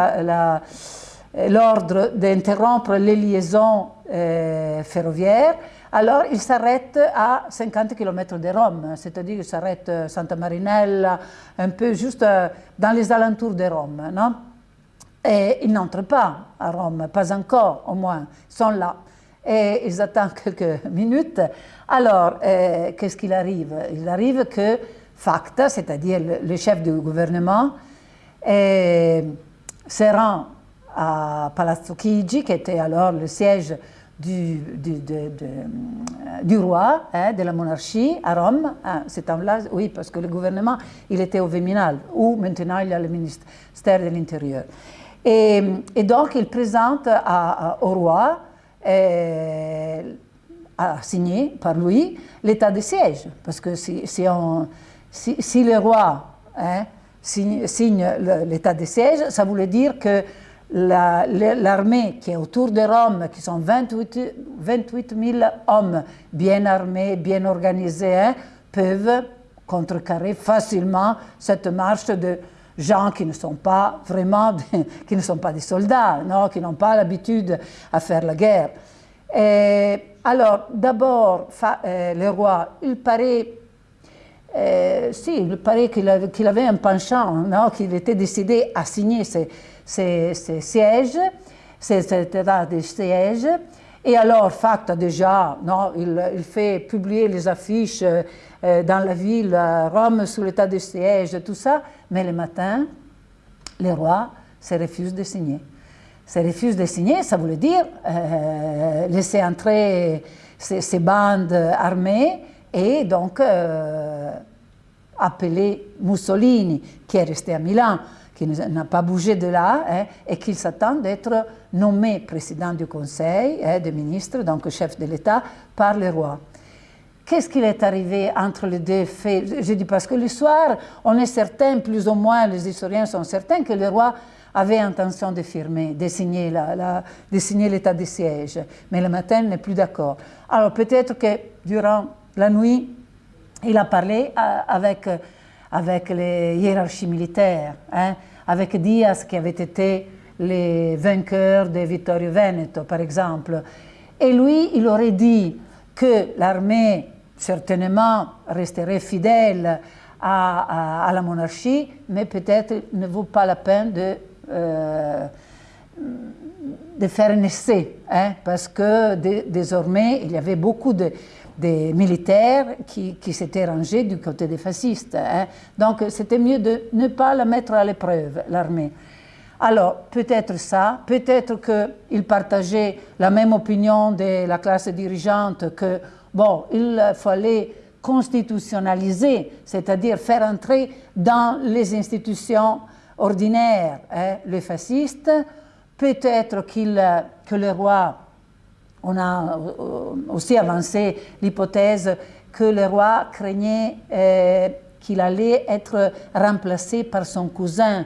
l'ordre d'interrompre les liaisons euh, ferroviaires, alors ils s'arrêtent à 50 km de Rome, c'est-à-dire qu'ils s'arrêtent à Santa Marinella, un peu juste dans les alentours de Rome. Non? Et ils n'entrent pas à Rome, pas encore au moins, ils sont là. Et ils attendent quelques minutes. Alors, euh, qu'est-ce qu'il arrive? Il arrive que Facta, c'est-à-dire le, chef du gouvernement, euh, se rend à Palazzo Chigi, qui était alors le siège du, roi, hein, de la monarchie à Rome. Hein, c'est là oui, parce que le gouvernement, il était au Viminal, où maintenant il y a le ministère de l'Intérieur. Et, donc, il présente au roi, euh, à signer par lui, l'état de siège. Parce que si, le roi hein, signe, l'état de siège, ça voulait dire que l'armée qui est autour de Rome, qui sont 28, 28 000 hommes bien armés, bien organisés, hein, peuvent contrecarrer facilement cette marche de gens qui ne sont pas vraiment, qui ne sont pas des soldats, non, qui n'ont pas l'habitude à faire la guerre. Et alors, d'abord, euh, le roi, il paraît, euh, si, il paraît qu'il avait, un penchant, qu'il était décidé à signer ces ses, sièges, ses états de siège. Et alors, Facta déjà, non, il, fait publier les affiches euh, dans la ville, Rome, sous l'état de siège, tout ça. Mais le matin, le roi se refuse de signer. Se refuse de signer, ça voulait dire euh, laisser entrer ces, bandes armées et donc euh, appeler Mussolini, qui est resté à Milan, qui n'a pas bougé de là, hein, et qu'il s'attend d'être nommé président du Conseil hein, des ministres, donc chef de l'État, par le roi. Qu'est-ce qu'il est arrivé entre les deux faits? Je dis parce que l'histoire, on est certain, plus ou moins les historiens sont certains que le roi avait intention de firmer, de signer l'état de siège, mais le matin n'est plus d'accord. Alors peut-être que durant la nuit, il a parlé euh, avec avec les hiérarchies militaires, hein, avec Diaz qui avait été le vainqueur de Vittorio Veneto, par exemple. Et lui, il aurait dit que l'armée, certainement, resterait fidèle à, la monarchie, mais peut-être ne vaut pas la peine de, euh, de faire un essai, hein, parce que désormais, il y avait beaucoup de, militaires qui, s'étaient rangés du côté des fascistes. Hein. Donc c'était mieux de ne pas la mettre à l'épreuve, l'armée. Alors, peut-être ça, peut-être qu'il partageait la même opinion de la classe dirigeante que, bon, il fallait constitutionnaliser, c'est-à-dire faire entrer dans les institutions ordinaires hein, les fascistes. Peut-être que le roi on a euh, aussi avancé l'hypothèse que le roi craignait euh, qu'il allait être remplacé par son cousin,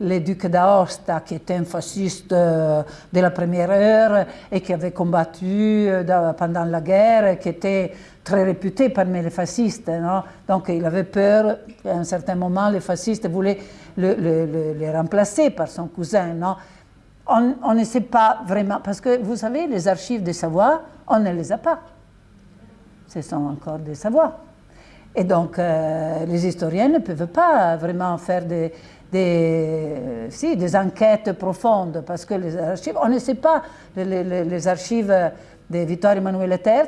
le duc d'Aosta, qui était un fasciste euh, de la première heure et qui avait combattu pendant la guerre, qui était très réputé parmi les fascistes. Donc il avait peur qu'à un certain moment, les fascistes voulaient le, remplacer par son cousin. On, ne sait pas vraiment, parce que vous savez, les archives des savoirs, on ne les a pas. Ce sont encore des savoirs. Et donc, euh, les historiens ne peuvent pas vraiment faire des, si, des enquêtes profondes, parce que les archives, on ne sait pas, les, archives de Vittorio Emanuele III,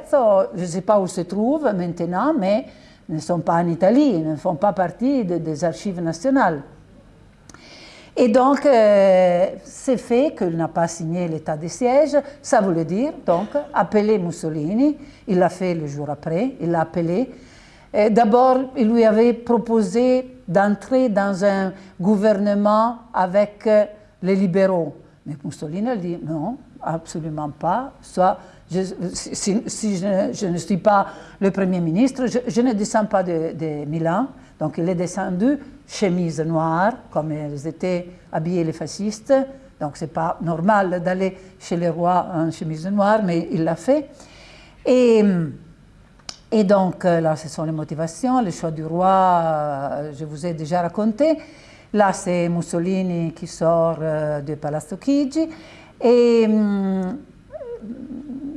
je ne sais pas où se trouvent maintenant, mais ne sont pas en Italie, ne font pas partie des archives nationales. Et donc, euh, c'est fait qu'il n'a pas signé l'état de siège. Ça voulait dire, donc, appeler Mussolini. Il l'a fait le jour après, il l'a appelé. D'abord, il lui avait proposé d'entrer dans un gouvernement avec euh, les libéraux. Mais Mussolini a dit non, absolument pas. Soit, si, je, ne suis pas le Premier ministre, je, ne descends pas de, Milan. Donc il est descendu chemise noire, comme ils étaient habillés les fascistes. Donc c'est pas normal d'aller chez les rois en chemise noire, mais il l'a fait. Et, et donc là, ce sont les motivations, le choix du roi, euh, je vous ai déjà raconté. Là, c'est Mussolini qui sort euh, de Palazzo Chigi. Et hum,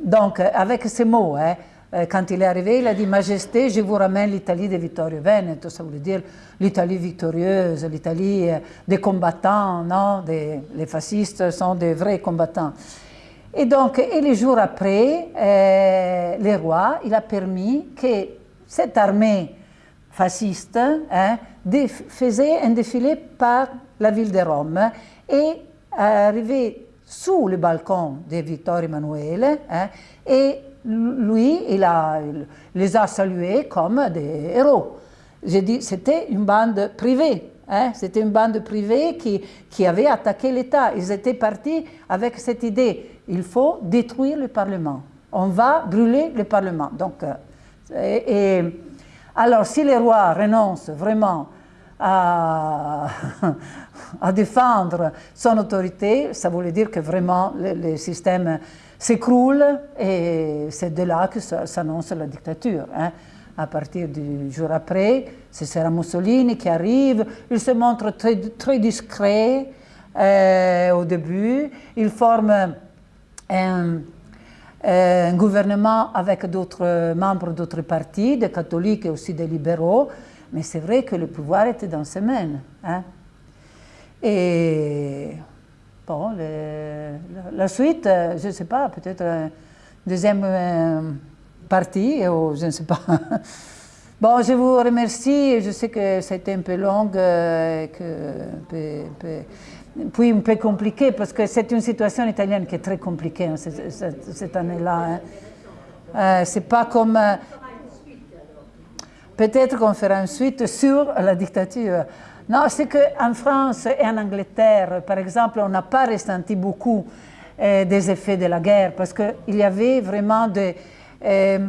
donc, avec ces mots, hein, euh, quand il est arrivé, il a dit Majesté, je vous ramène l'Italie de Vittorio Veneto. Ça voulait dire l'Italie victorieuse, l'Italie euh, des combattants, non Les fascistes sont des vrais combattants. Et donc, et les jours après, euh, le roi, il a permis que cette armée fasciste hein, faisait un défilé par la ville de Rome et arrivé sous le balcon de Victor Emmanuel hein, et lui, il, a, les a salués comme des héros. J'ai dit, c'était une bande privée. Hein, c'était une bande privée qui, qui avait attaqué l'État. Ils étaient partis avec cette idée, il faut détruire le Parlement. On va brûler le Parlement. Donc, euh, et, alors, si le roi renonce vraiment à, défendre son autorité, ça voulait dire que vraiment le, le système s'écroule et c'est de là que s'annonce la dictature. Hein. À partir du jour après, ce sera Mussolini qui arrive, il se montre très, très discret euh, au début, il forme un, un gouvernement avec d'autres membres d'autres partis, des catholiques et aussi des libéraux, mais c'est vrai que le pouvoir était dans ses mains. Hein. Et Bon, la suite, euh, je ne sais pas, peut-être une deuxième euh, partie, ou je ne sais pas. Bon, je vous remercie. Je sais que c'était un peu long, euh, que, puis un peu compliqué, parce que c'est une situation italienne qui est très compliquée hein, cette, année-là. Hein. c'est pas comme... Peut-être qu'on fera une suite sur la dictature. Non, c'est qu'en France et en Angleterre, par exemple, on n'a pas ressenti beaucoup euh, des effets de la guerre parce qu'il y avait vraiment euh,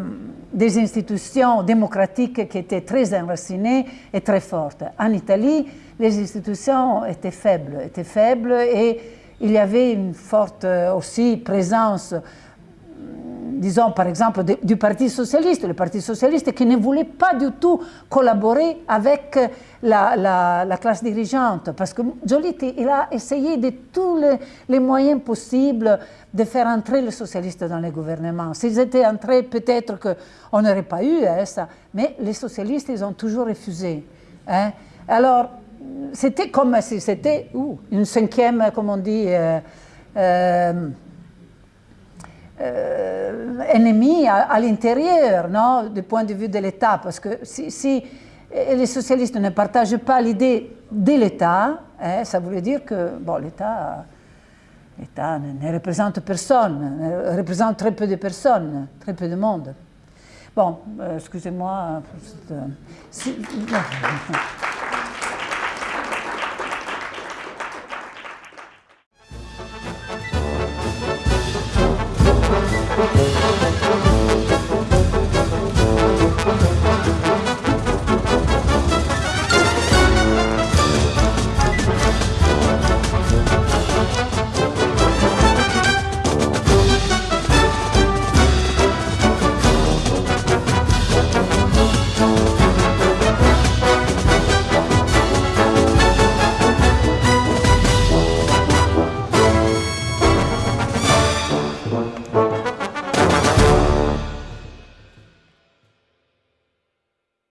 des institutions démocratiques qui étaient très enracinées et très fortes. En Italie, les institutions étaient faibles, étaient faibles et il y avait une forte euh, aussi présence disons par exemple du Parti socialiste, le Parti socialiste qui ne voulait pas du tout collaborer avec la, classe dirigeante, parce que Giolitti il a essayé de tous les, moyens possibles de faire entrer les socialistes dans le gouvernement. S'ils étaient entrés, peut-être qu'on n'aurait pas eu hein, ça, mais les socialistes, ils ont toujours refusé. Hein. Alors, c'était comme si c'était une cinquième, comme on dit, euh, euh, euh, ennemi à, l'intérieur, non, du point de vue de l'État, parce que si, les socialistes ne partagent pas l'idée de l'État, hein, ça voulait dire que bon, l'État ne, représente personne, ne représente très peu de personnes, très peu de monde. Bon, euh, excusez-moi.